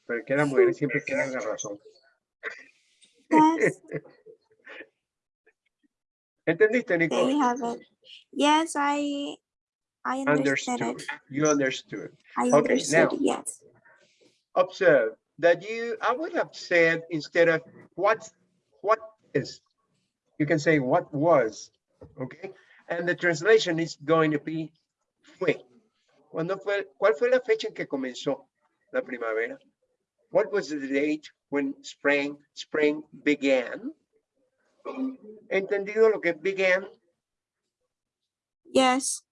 Pero es que las mujeres siempre tienen la razón. Yes, ¿Entendiste, Nicole? Yes, I I understood Understood. You understood. I Okay, understood now- yes. Observe that you, I would have said instead of what, what is, you can say what was, okay? And the translation is going to be fue. ¿Cuándo fue, ¿Cuál fue la fecha en que comenzó la primavera? What was the date when spring, spring began? ¿Entendido lo que began? Yes.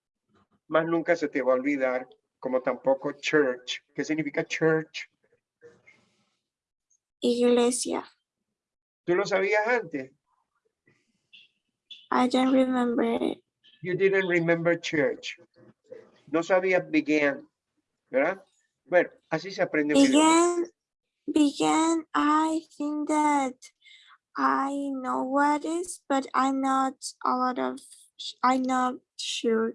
Más nunca se te va a olvidar, como tampoco church. ¿Qué significa church? Iglesia. ¿Tú lo sabías antes? I don't remember it. You didn't remember church. No sabías began, ¿verdad? Bueno, así se aprende. Began, began, I think that I know what is, but I'm not a lot of, I'm not sure.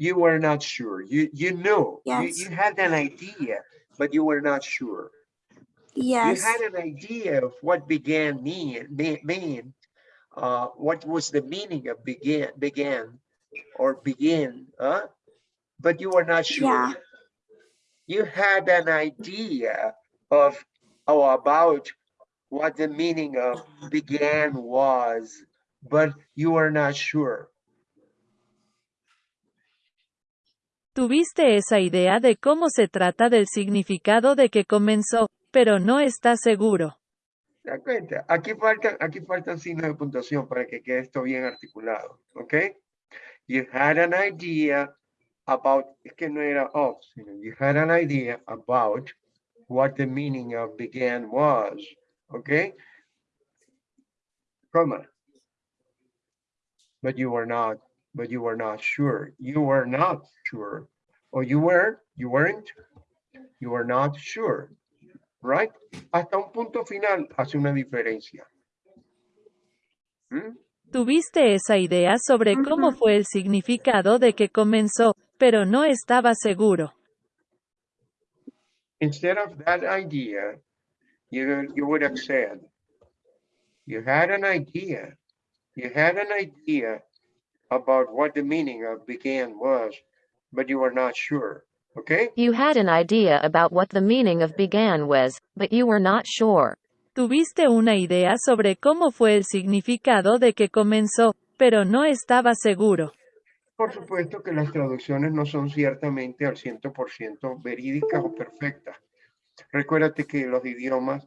You were not sure. You you knew. You, Yes. you had an idea, but you were not sure. Yes, You had an idea of what began mean, mean, mean uh, what was the meaning of begin, began, or begin, huh? But you were not sure. Yeah. You had an idea of, or about what the meaning of began was, but you were not sure. Tuviste esa idea de cómo se trata del significado de que comenzó, pero no estás seguro. ¿Te das cuenta? Aquí faltan, aquí faltan signos de puntuación para que quede esto bien articulado, ¿ok? You had an idea about, es que no era of, sino you had an idea about what the meaning of began was, ¿ok? Comma. But you were not, but you were not sure. You were not sure. Or you were, you weren't, you were not sure, right? hasta un punto final hace una diferencia. ¿Mm? Tuviste esa idea sobre cómo fue el significado de que comenzó, pero no estaba seguro. Instead of that idea, you, you would have said, you had an idea, you had an idea about what the meaning of began was, but you were not sure, okay? You had an idea about what the meaning of began was, but you were not sure. Tuviste una idea sobre cómo fue el significado de que comenzó, pero no estaba seguro. Por supuesto que las traducciones no son ciertamente al 100% verídicas o perfectas. Recuérdate que los idiomas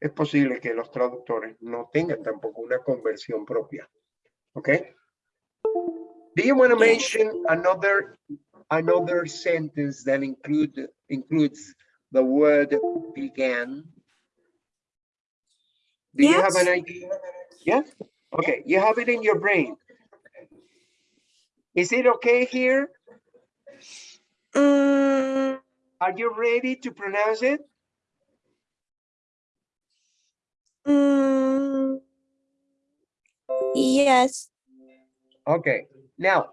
es posible que los traductores no tengan tampoco una conversión propia. ¿Ok? Do you want to mention another another sentence that include includes the word began? Do you have an idea? Yeah? Okay, you have it in your brain. Is it okay here? Mm, Are you ready to pronounce it? mm, yes. Okay, now,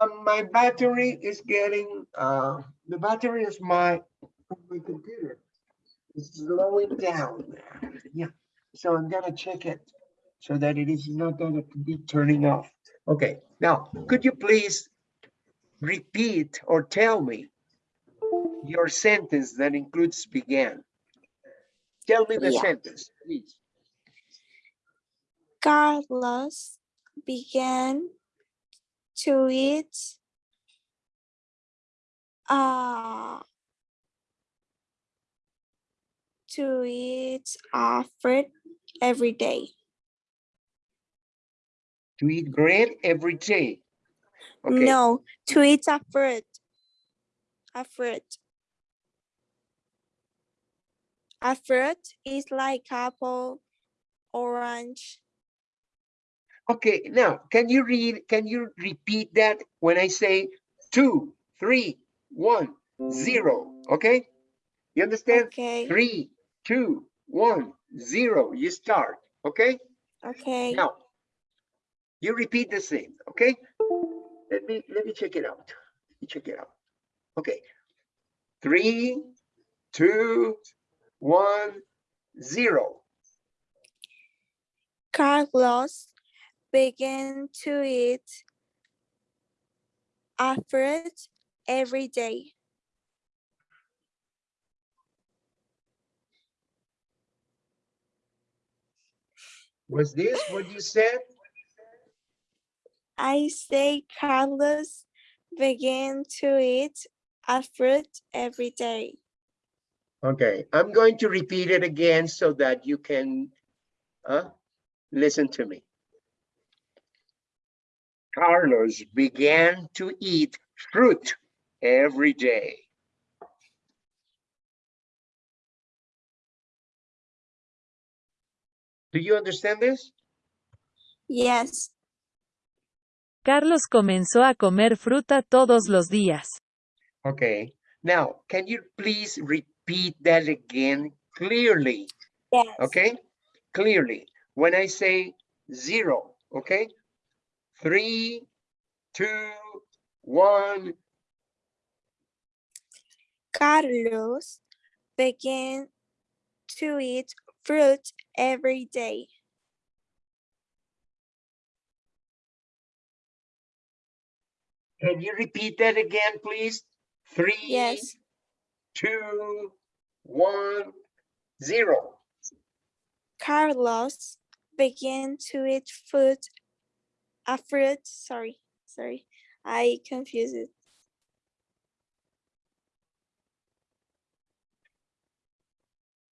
um, my battery is getting, uh, the battery is my, my computer. is slowing down. Yeah, so I'm gonna check it so that it is not gonna be turning off. Okay, now, could you please repeat or tell me your sentence that includes began? Tell me the Yeah. sentence, please. Carlos began to eat uh, to eat uh, fruit every day. To eat bread every day. Okay, No, to eat a fruit. A fruit. A fruit is like apple, orange. Okay, now, can you read, can you repeat that when I say two, three, one, zero, okay? You understand? Okay, Three, two, one, zero, you start, okay? okay. Now, you repeat the same, okay? Let me, let me check it out. Let me check it out. Okay. Three, two, one, zero. Carlos began to eat a fruit every day. Was this what you said? I say Carlos began to eat a fruit every day. Okay, I'm going to repeat it again so that you can uh, listen to me. Carlos began to eat fruit every day. Do you understand this? Yes, Carlos comenzó a comer fruta todos los días. Okay, now, can you please repeat that again clearly? yes. Okay, clearly. When I say zero, okay? Three, two, one, Carlos began to eat fruit every day. Can you repeat that again, please? Three, Yes, two, one, zero. Carlos began to eat fruit, a fruit, sorry, sorry, I confused it.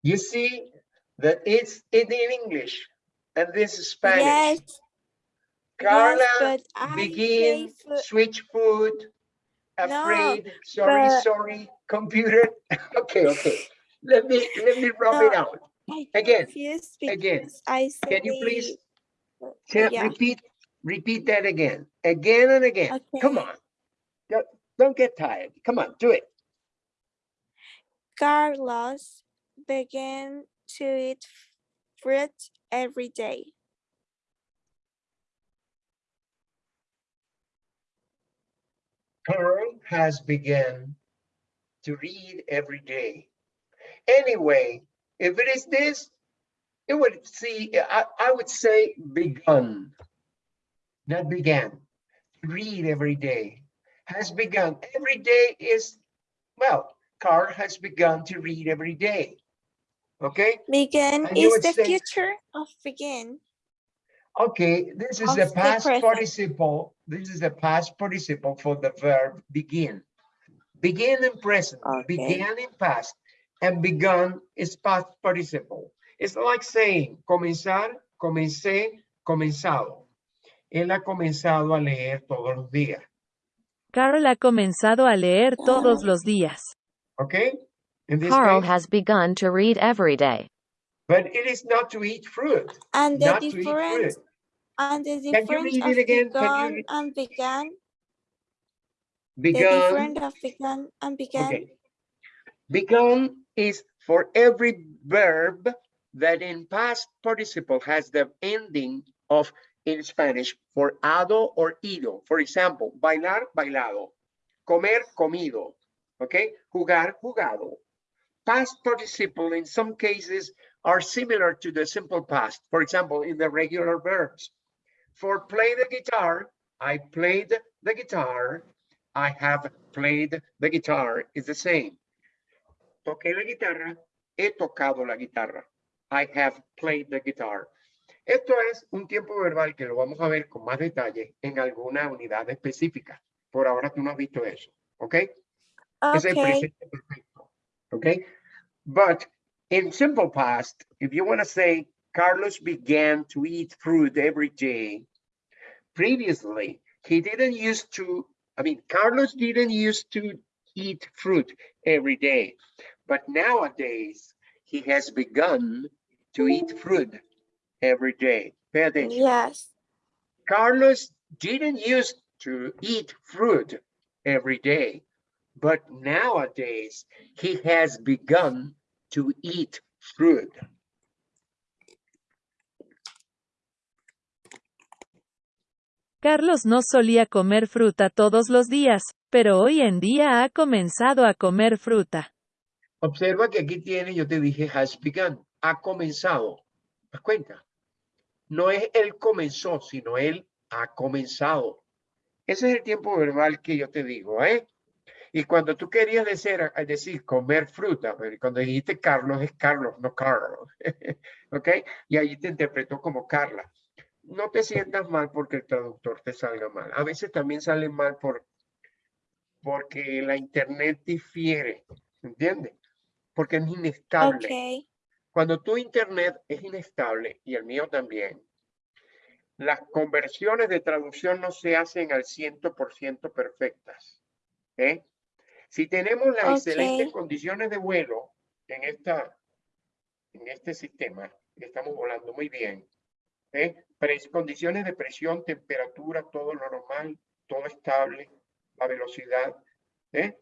You see that it's in English and this is Spanish. Yes, Carla yes, but I say begin, switch food, No, afraid, sorry, but- sorry, computer. Okay, okay. Let me, let me rub it No, out. Again, again. I say. Can you please Tell- yeah. repeat, Repeat that again, again and again. Okay. Come on. Don't, don't get tired. Come on, do it. Carlos began to eat fruit every day. Carl has begun to read every day. Anyway, if it is this, it would see, I, I would say begun not began. To Read every day, has begun. Every day is, well, Carl has begun to read every day. Okay, Begin is the say- future of begin. okay, this is the the past present. participle. This is the past participle for the verb begin. Begin in present, Okay. began in past, and begun is past participle. It's like saying comenzar, comencé, comenzado. Él ha comenzado a leer todos los días, Carl ha comenzado a leer todos los días. okay? In this Carl case, has begun to read every day. but it is not to eat fruit, And the not to eat fruit. difference and the Can you difference read of it again? Can you begun and began. The Begun, difference of began and began. okay. Begun is for every verb that in past participle has the ending of in Spanish for ado or ido. For example, bailar, bailado. Comer, comido. Okay? Jugar, jugado. Past participle in some cases are similar to the simple past. For example, in the regular verbs. For play the guitar, I played the guitar. I have played the guitar is the same. Toqué la guitarra, he tocado la guitarra. I have played the guitar. Esto es un tiempo verbal que lo vamos a ver con más detalle en alguna unidad específica. Por ahora tú no has visto eso, ¿ok? Es el Okay, presente perfecto, ¿ok? But in simple past, if you want to say Carlos began to eat fruit every day, previously he didn't used to, I mean, Carlos didn't used to eat fruit every day, but nowadays he has begun to eat fruit every day. Pay attention. yes. Carlos didn't used to eat fruit every day, but nowadays he has begun to eat fruit. Carlos no solía comer fruta todos los días, pero hoy en día ha comenzado a comer fruta. Observa que aquí tiene, yo te dije, has begun, ha comenzado. ¿Te das cuenta? No es él comenzó, sino él ha comenzado. Ese es el tiempo verbal que yo te digo, ¿eh? Y cuando tú querías decir, decir comer fruta, cuando dijiste Carlos es Carlos, no Carlos. ¿Ok? Y ahí te interpretó como Carla. No te sientas mal porque el traductor te salga mal. A veces también sale mal por, porque la internet difiere, ¿entiendes? Porque es inestable. Okay, Cuando tu internet es inestable y el mío también, las conversiones de traducción no se hacen al 100% perfectas. ¿eh? Si tenemos las excelentes Ok. condiciones de vuelo en, esta, en este sistema, estamos volando muy bien, ¿eh? Condiciones de presión, temperatura, todo lo normal, todo estable, la velocidad, ¿eh?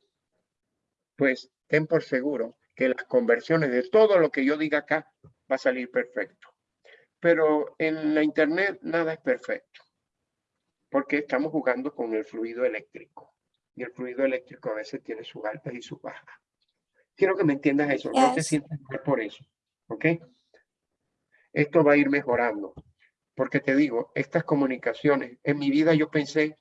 pues ten por seguro que las conversiones de todo lo que yo diga acá va a salir perfecto. Pero en la internet nada es perfecto, porque estamos jugando con el fluido eléctrico. Y el fluido eléctrico a veces tiene sus altas y sus bajas. Quiero que me entiendas eso, no te sientas mal por eso, ¿ok? Esto va a ir mejorando, porque te digo, estas comunicaciones, en mi vida yo pensé,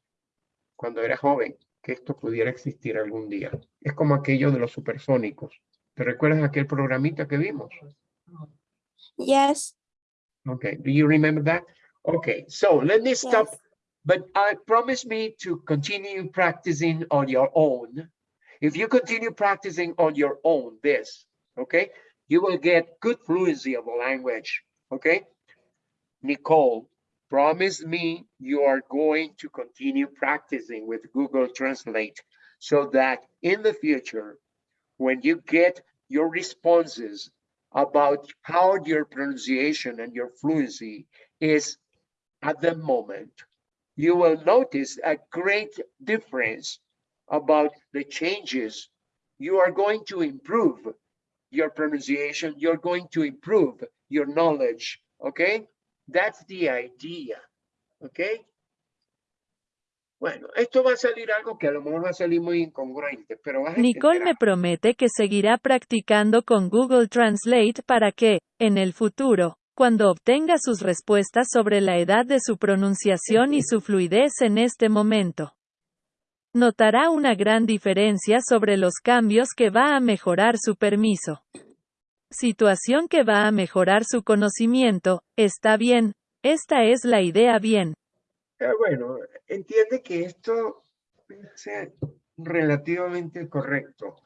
cuando era joven, que esto pudiera existir algún día. Es como aquello de los supersónicos. ¿Te recuerdas aquel programita que vimos? yes, Okay, do you remember that? Okay, so let me stop, yes. but I promise me to continue practicing on your own. If you continue practicing on your own this, okay, you will get good fluency of the language, okay? Nicole, promise me you are going to continue practicing with Google Translate so that in the future, when you get your responses about how your pronunciation and your fluency is at the moment, you will notice a great difference about the changes. You are going to improve your pronunciation. You're going to improve your knowledge. Okay. That's the idea. Okay. Bueno, esto va a salir algo que a lo mejor va a salir muy incongruente, pero vas a Nicole me promete que seguirá practicando con Google Translate para que, en el futuro, cuando obtenga sus respuestas sobre la edad de su pronunciación y su fluidez en este momento, notará una gran diferencia sobre los cambios que va a mejorar su permiso. Situación que va a mejorar su conocimiento, está bien, esta es la idea bien. Eh, bueno, entiende que esto ser relativamente correcto,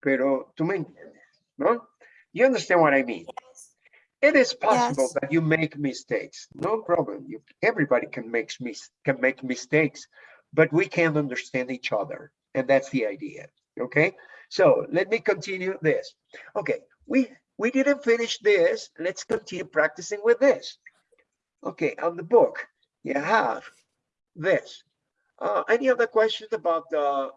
pero tú me entiendes, ¿no? You understand what I mean? It is possible Yes. that you make mistakes, no problem. You, everybody can make mis can make mistakes, but we can't understand each other, and that's the idea. Okay, so let me continue this. Okay, we we didn't finish this. Let's continue practicing with this. Okay, on the book you have this. Uh, any other questions about the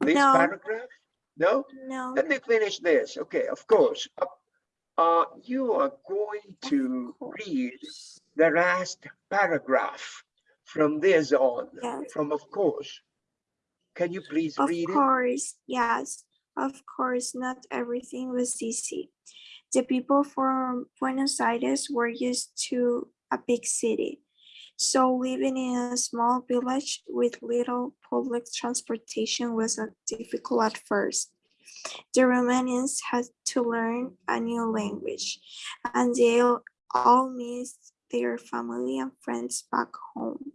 this No. paragraph? No? No, Let me finish this. Okay, of course. Uh, uh, you are going to read the last paragraph from this on, yes, from of course. Can you please of read it? Of course, yes, of course, not everything was easy. The people from Buenos Aires were used to a big city. So living in a small village with little public transportation was difficult at first. The Romanians had to learn a new language and they all- missed their family and friends back home.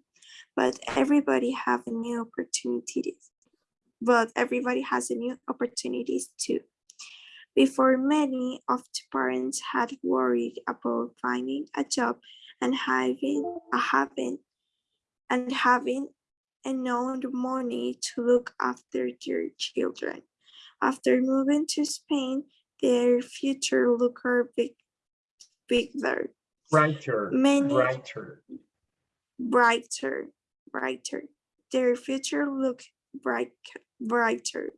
But everybody have a new opportunities. But everybody has a new opportunities too. Before many of the parents had worried about finding a job Uh, and having a having and having enough money to look after their children. After moving to Spain, their future looked big, bigger, Brighter, Many- brighter. brighter, brighter. Their future looked bright, brighter.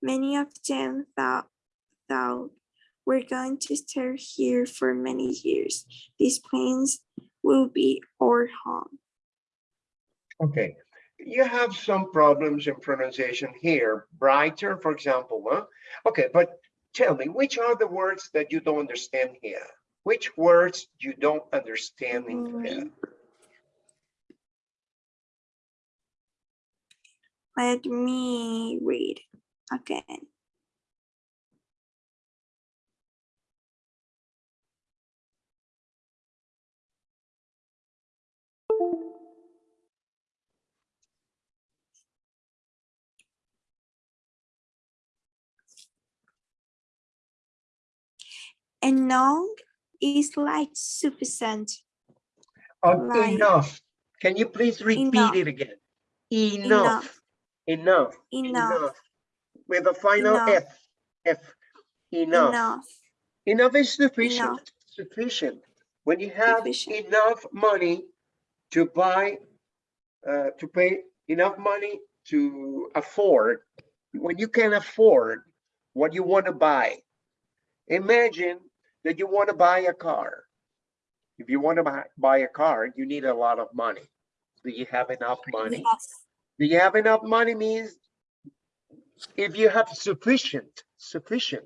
Many of them thought, thought we're going to stay here for many years. These plains will be our home. Okay, you have some problems in pronunciation here. Brighter, for example, huh? Okay, but tell me, which are the words that you don't understand here? Which words you don't understand in here? Mm. Let me read again. Enough is like sufficient. Uh, Like- Enough. Can you please repeat Enough. it again? Enough, enough, Enough, enough. With a final Enough. F, F, enough. enough, Enough is sufficient, sufficient. When you have Sufficient. enough money to buy, uh, to pay enough money to afford, when you can afford what you want to buy. Imagine that you want to buy a car. If you want to buy, buy a car, you need a lot of money. Do you have enough money? yes, Do you have enough money means if you have sufficient, sufficient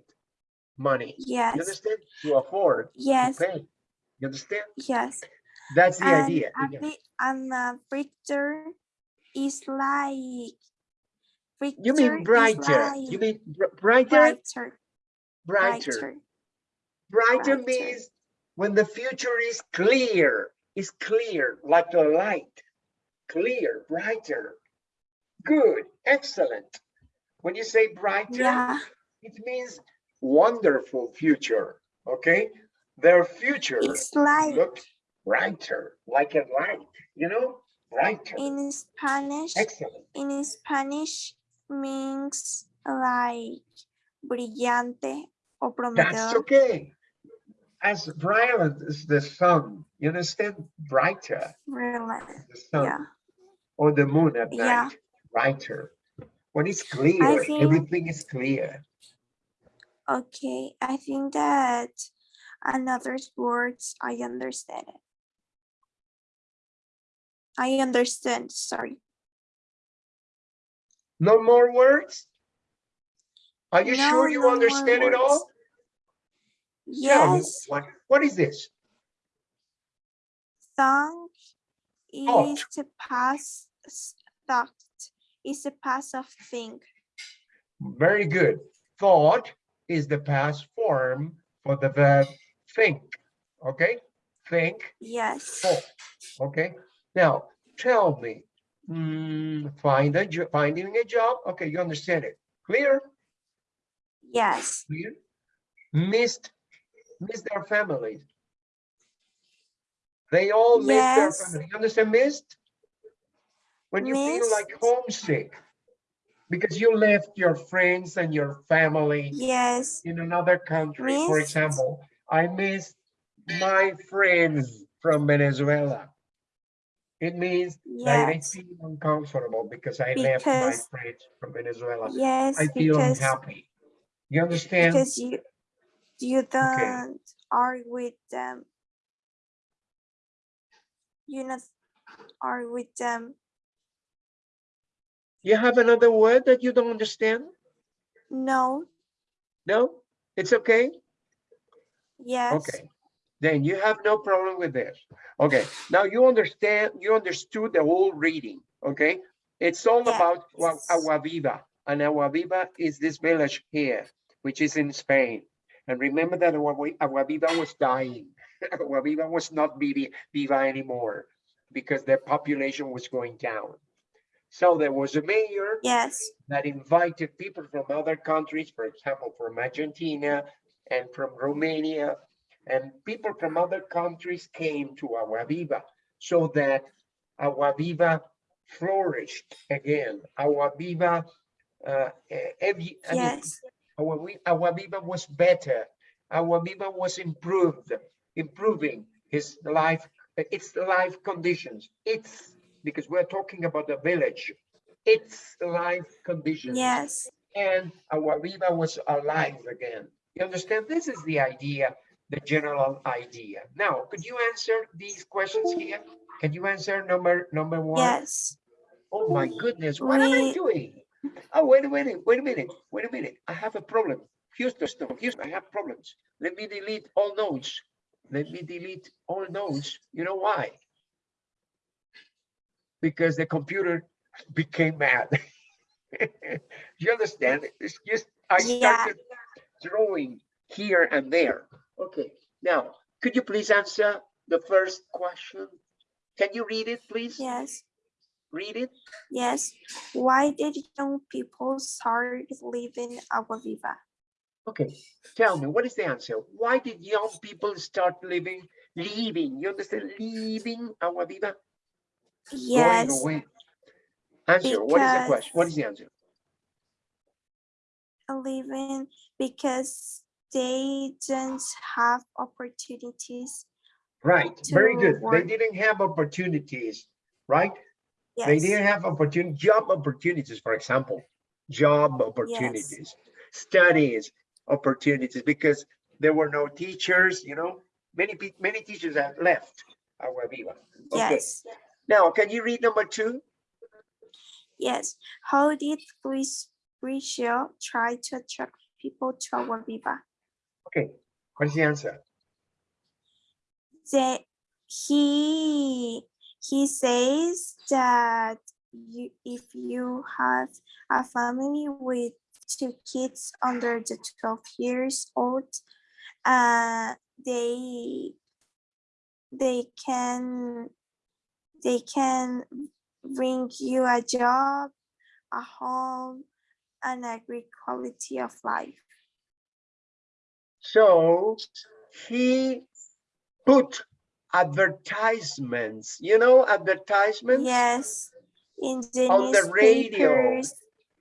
money, Yes. you understand? To afford, to yes, pay. You understand? yes. That's the And idea. And a Victor is like. You mean brighter, you like mean br- brighter, Brighter, brighter. brighter, Brighter means when the future is clear, is clear, like the light. Clear, brighter. Good, excellent. When you say brighter, yeah, it means wonderful future, okay? Their future like looks brighter, like a light, you know, brighter, in Spanish, excellent. in Spanish means like brillante o That's okay. As bright as the sun, you understand? Brighter, Really, the sun yeah, or the moon at Yeah. night, brighter. When it's clear, think- everything is clear. okay, I think that another words I understand it. I understand, sorry. No more words? Are you No, sure you no understand it all? Words. Tell me, Yes, What, what is this? thought Thought. is the past thought is the past of thing. Very good. Thought is the past form for the verb think. Okay? Think, Yes, thought. Okay? Now, tell me, mm, find a job, finding a job. Okay, you understand it. Clear? yes, Clear? Missed, missed their families. They all miss their family. You understand missed? When you feel like homesick because you left your friends and your family yes, in another country. For example, I miss my friends from Venezuela. It means that I feel uncomfortable because I left my friends from Venezuela. yes, I feel because, unhappy. You understand? because you, you don't are with them. You not are with them. You have another word that you don't understand? No, No? It's okay? yes, Okay. Then you have no problem with this. Okay, now you understand, you understood the whole reading, okay? It's all about Yes. Agua Viva, and Agua Viva is this village here, which is in Spain. And remember that Agua Viva was dying. Agua Viva was not viva anymore because their population was going down. So there was a mayor yes, that invited people from other countries, for example, from Argentina and from Romania. And people from other countries came to Agua Viva so that Agua Viva flourished again. Agua Viva, uh, every, I mean, yes, Vi- Agua was better. Agua Viva was improved, improving his life, its life conditions. It's because we're talking about the village. Its life conditions. yes, And Agua Viva was alive again. You understand? This is the idea, the general idea. Now, could you answer these questions here? Can you answer number number one? yes, Oh my goodness, what am I doing? Oh, wait a minute, wait a minute, wait a minute. I have a problem. Here's the Houston, Houston, I have problems. Let me delete all nodes. Let me delete all notes. You know why? Because the computer became mad. You understand? It's just, I Yeah. started drawing here and there. Okay, now, could you please answer the first question? Can you read it, please? yes, Read it. yes. Why did young people start living Agua Viva? Okay, tell me, what is the answer? Why did young people start living, leaving? You understand, leaving Agua Viva? Going Yes, away. Answer, what is the question? What is the answer? living because they didn't have opportunities. Right, very good. They didn't have opportunities, right? They didn't have opportunity, job opportunities, for example, job opportunities, studies opportunities, because there were no teachers, you know, many many teachers have left Agua Viva. Okay, yes, now, can you read number two? yes. How did Luis Bricio try to attract people to Agua Viva? Okay, what is the answer? That he he says that you if you have a family with two kids under the 12 years old, uh, they they can they can bring you a job, a home, and a great quality of life. So he put advertisements, you know, advertisements Yes, in the On the radio,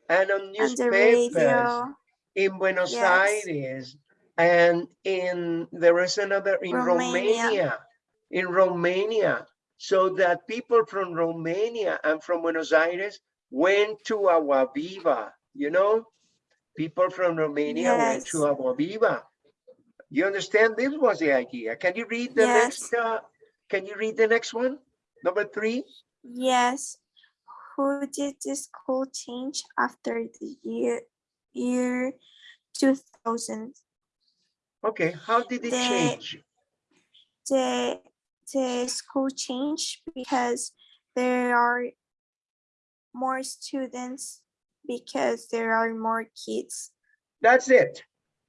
and on newspapers radio. in Buenos Yes. Aires and in, there is another in Romania. Romania, in Romania. So that people from Romania and from Buenos Aires went to Agua Viva, you know? People from Romania went to Yes. Agua Viva. You understand? This was the idea. Can you read the next, uh, can you read the next one? Number three? Yes. who did the school change after the year year 2000? Okay, how did it The- change? The the school changed because there are more students because there are more kids. That's it.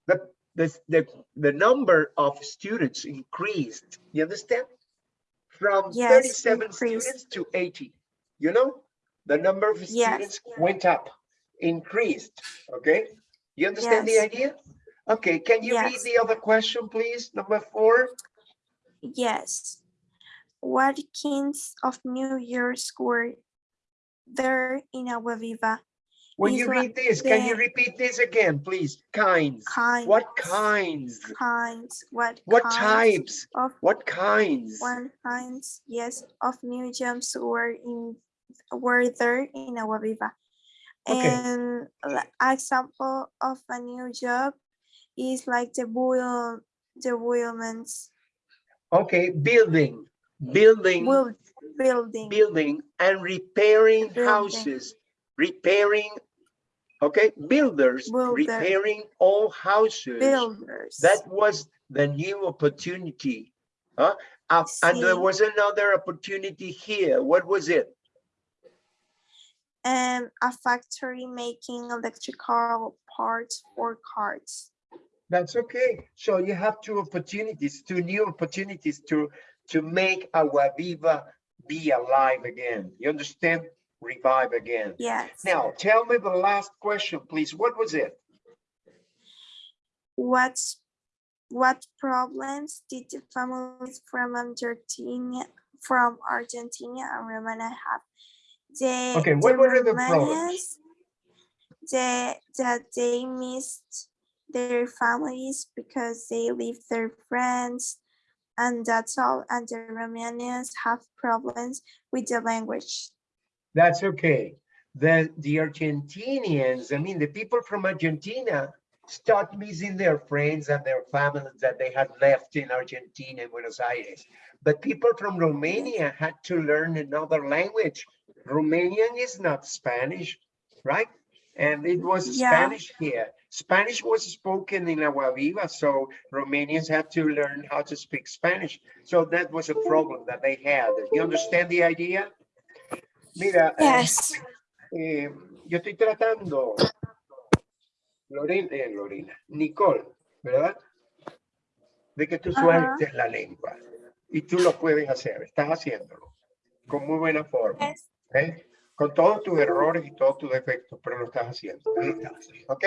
The, the, the, the number of students increased, you understand? From Yes, thirty-seven increased. students to eighty, you know? The number of Yes. students went up, increased, okay? You understand the idea? Okay, can you read the other question, please? Number four? Yes. What kinds of New Year's were there in Agua Viva? When you read this, can you repeat this again, please? Kinds. Kinds. What kinds? Kinds. What What kinds types? of What kinds? one kinds? Yes, of new jobs were in were there in Agua Viva. Okay. And example of a new job is like the wheel, the wheelman's Okay, building, building. wheel building. building and repairing Building. houses, repairing, okay, builders, Builder. repairing all houses. Builders. That was the new opportunity. Huh? Uh, and there was another opportunity here. What was it? and a factory making electrical parts for cars. That's okay. So you have two opportunities, two new opportunities to, to make Agua Viva be alive again. You understand? Revive again. Yes. Now, tell me the last question, please. What was it? What's what problems did the families from Argentina from Argentina and Romania have? The, Okay, what the were the problems? Romanians, The that they missed their families because they leave their friends and that's all. And the Romanians have problems with the language. That's okay. The, the Argentinians, I mean, the people from Argentina start missing their friends and their families that they had left in Argentina and Buenos Aires. But people from Romania had to learn another language. Romanian is not Spanish, right? And it was Yeah. Spanish here. Spanish was spoken in Agua Viva, so Romanians had to learn how to speak Spanish. So that was a problem that they had. You understand the idea? Mira, eh, Yes. eh, yo estoy tratando, Lorena, eh, Lorena, Nicole, ¿verdad? De que tú sueltes la lengua y tú lo puedes hacer, estás haciéndolo con muy buena forma, Yes. ¿ok? Con todos tus errores y todos tus defectos, pero lo estás haciendo, ahí estás, ¿ok?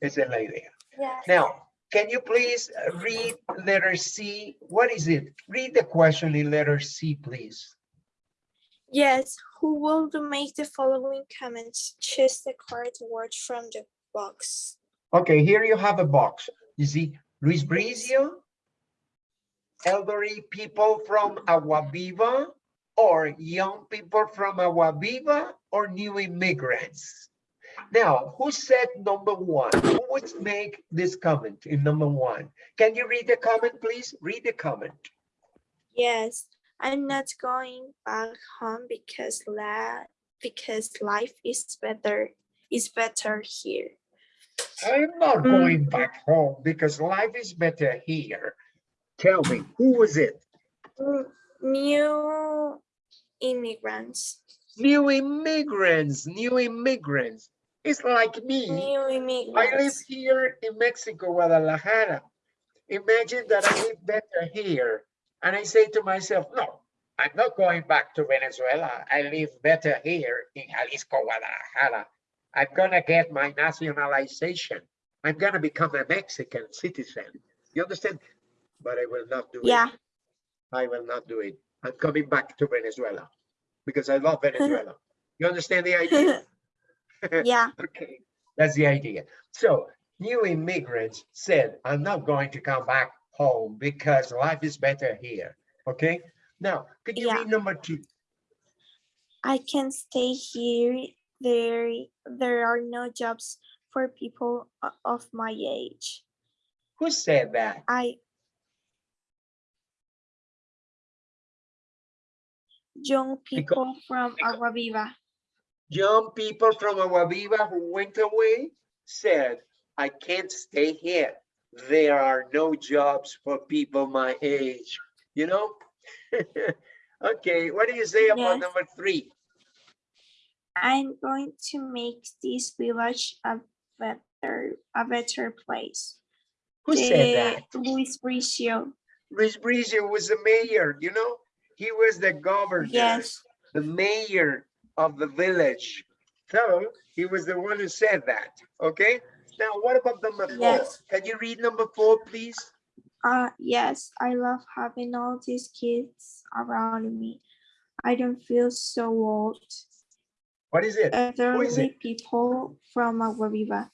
Esa es la idea. Yes. Now, can you please read letter C? What is it? Read the question in letter C, please. Yes, who will make the following comments? Choose the correct word from the box. Okay, here you have a box. You see, Luis Bricio, elderly people from Agua Viva, or young people from Agua Viva, or new immigrants. Now, who said number one? Who would make this comment in number one? Can you read the comment, please? Read the comment. Yes, I'm not going back home because la because life is better is better here. I'm not Mm. going back home because life is better here. Tell me, who was it? Mm, New immigrants, New immigrants, new immigrants. It's like me. new immigrants. I live here in Mexico, Guadalajara. Imagine that I live better here. And I say to myself, no, I'm not going back to Venezuela. I live better here in Jalisco, Guadalajara. I'm gonna get my nationalization. I'm gonna become a Mexican citizen. You understand? But I will not do it. Yeah, I will not do it. I'm coming back to Venezuela because I love Venezuela. You understand the idea? yeah, Okay, that's the idea. So new immigrants said, I'm not going to come back home because life is better here. Okay, now could you Yeah. read number two? I can stay here. There, there are no jobs for people of my age. Who said that? I young people from Agua Viva. young people from Agua Viva who went away said, I can't stay here. There are no jobs for people my age, you know? Okay, what do you say about Yes. number three? I'm going to make this village a better, a better place. Who said eh, that? Luis Bricio. Luis Bricio was the mayor, you know? He was the governor. Yes, the mayor of the village. So he was the one who said that, okay? Now, what about number four? Yes. Can you read number four, please? uh, yes, I love having all these kids around me. I don't feel so old. What is it? Elderly people from Agua Viva.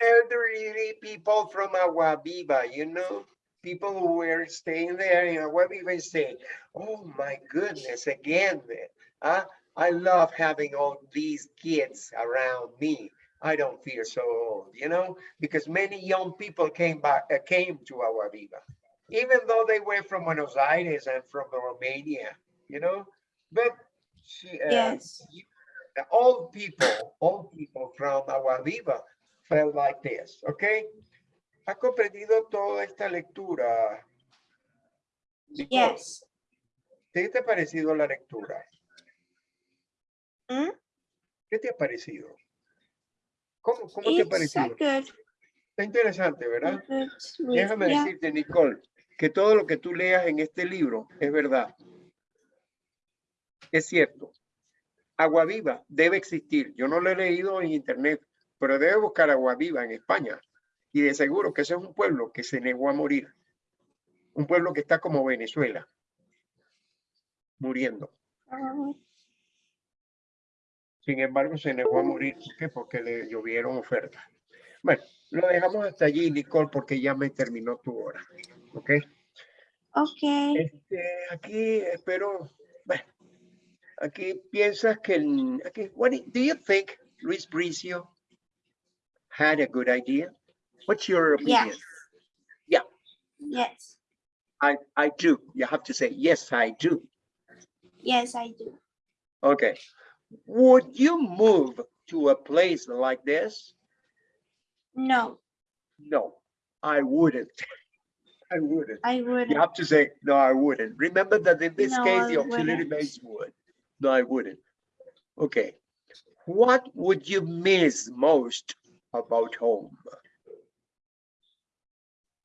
Elderly people from Agua Viva, you know? People who were staying there in Agua Viva and saying, oh my goodness, again, uh, I love having all these kids around me. I don't feel so old, you know, because many young people came back, uh, came to Agua Viva, even though they were from Buenos Aires and from Romania, you know, but she, uh, Yes, old people, old people from Agua Viva felt like this, okay? ¿Ha comprendido toda esta lectura? Yes. ¿Qué te ha parecido la lectura? ¿Mm? ¿Qué te ha parecido? ¿Cómo, cómo te ha parecido? Está interesante, ¿verdad? Déjame yeah. decirte, Nicole, que todo lo que tú leas en este libro es verdad. Es cierto. Agua viva debe existir. Yo no lo he leído en internet, pero debe buscar agua viva en España. Y de seguro que ese es un pueblo que se negó a morir. Un pueblo que está como Venezuela, muriendo. Uh, Sin embargo, se negó a morir. ¿Por qué? Porque le llovieron ofertas. Bueno, lo dejamos hasta allí, Nicole, porque ya me terminó tu hora. ¿Ok? Okay, Este, aquí espero, bueno, aquí piensas que, aquí, what do do you think Luis Bricio had a good idea? What's your opinion? yes. Yeah. Yes, I, I do. You have to say, yes, I do. yes, I do. Okay. Would you move to a place like this? No, No, I wouldn't. I wouldn't. I wouldn't. You have to say, no, I wouldn't. Remember that in this No, case, I the auxiliary wouldn't. base would. No, I wouldn't. Okay. What would you miss most about home?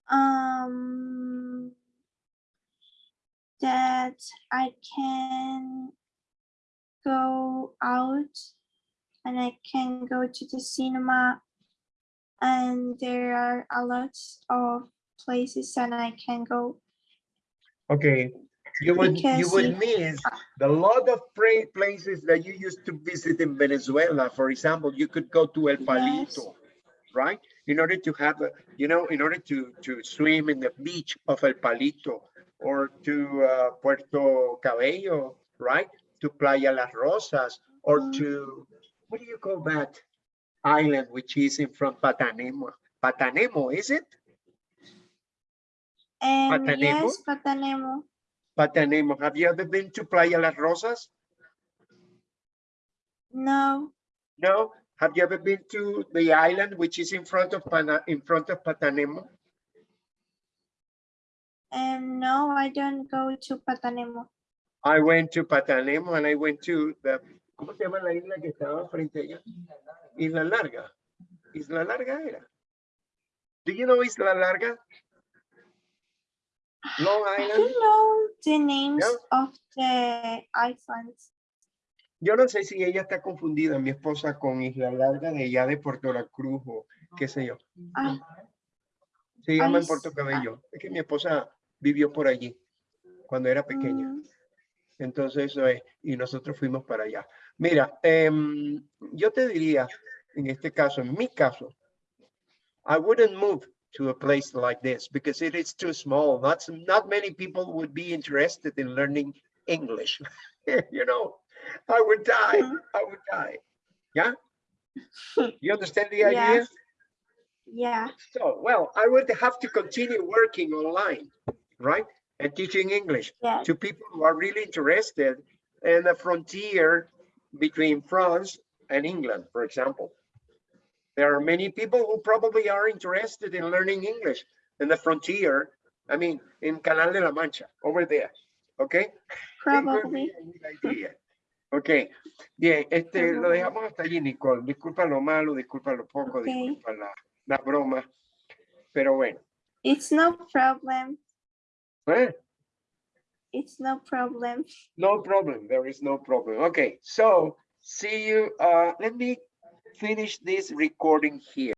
Um, that I can go out and I can go to the cinema and there are a lot of places and I can go. Okay, you would, you would miss the lot of places that you used to visit in Venezuela. For example, you could go to El Yes. Palito, right? In order to have, a you know, in order to, to swim in the beach of El Palito or to uh, Puerto Cabello, right? To Playa Las Rosas or Mm. to, what do you call that island which is in front Patanemo? Patanemo, is it? And Patanemo? yes, Patanemo. Patanemo. Have you ever been to Playa Las Rosas? No, No? Have you ever been to the island which is in front of Pana, in front of Patanemo? and no, I don't go to Patanemo. I went to Patanemo and I went to the, ¿cómo se llama la isla que estaba frente a ella? Isla Larga. Isla Larga era. Do you know Isla Larga? Long I Island. don't know the names Yeah. of the islands. Yo no sé si ella está confundida, mi esposa, con Isla Larga de allá de Puerto La Cruz o qué sé yo. Ah, Se llama en Puerto Cabello. Es que mi esposa vivió por allí cuando era pequeña. mm, Entonces, eso es, y nosotros fuimos para allá. Mira, em, yo te diría, en este caso, en mi caso, I wouldn't move to a place like this because it is too small. Not, not many people would be interested in learning English. You know, I would die. I would die. Yeah? You understand the idea? Yes. Yeah, So, well, I would have to continue working online, right? And teaching English yeah, to people who are really interested in the frontier between France and England, for example. There are many people who probably are interested in learning English in the frontier. I mean, in Canal de la Mancha, over there. Okay? Probably. be a good idea. Ok, bien, este, lo dejamos hasta allí, Nicole. Disculpa lo malo, disculpa lo poco, Ok. disculpa la, la broma. Pero bueno, It's no problem. ¿Eh? It's no problem. no problem. There is no problem. Okay, so see you. Uh, let me finish this recording here.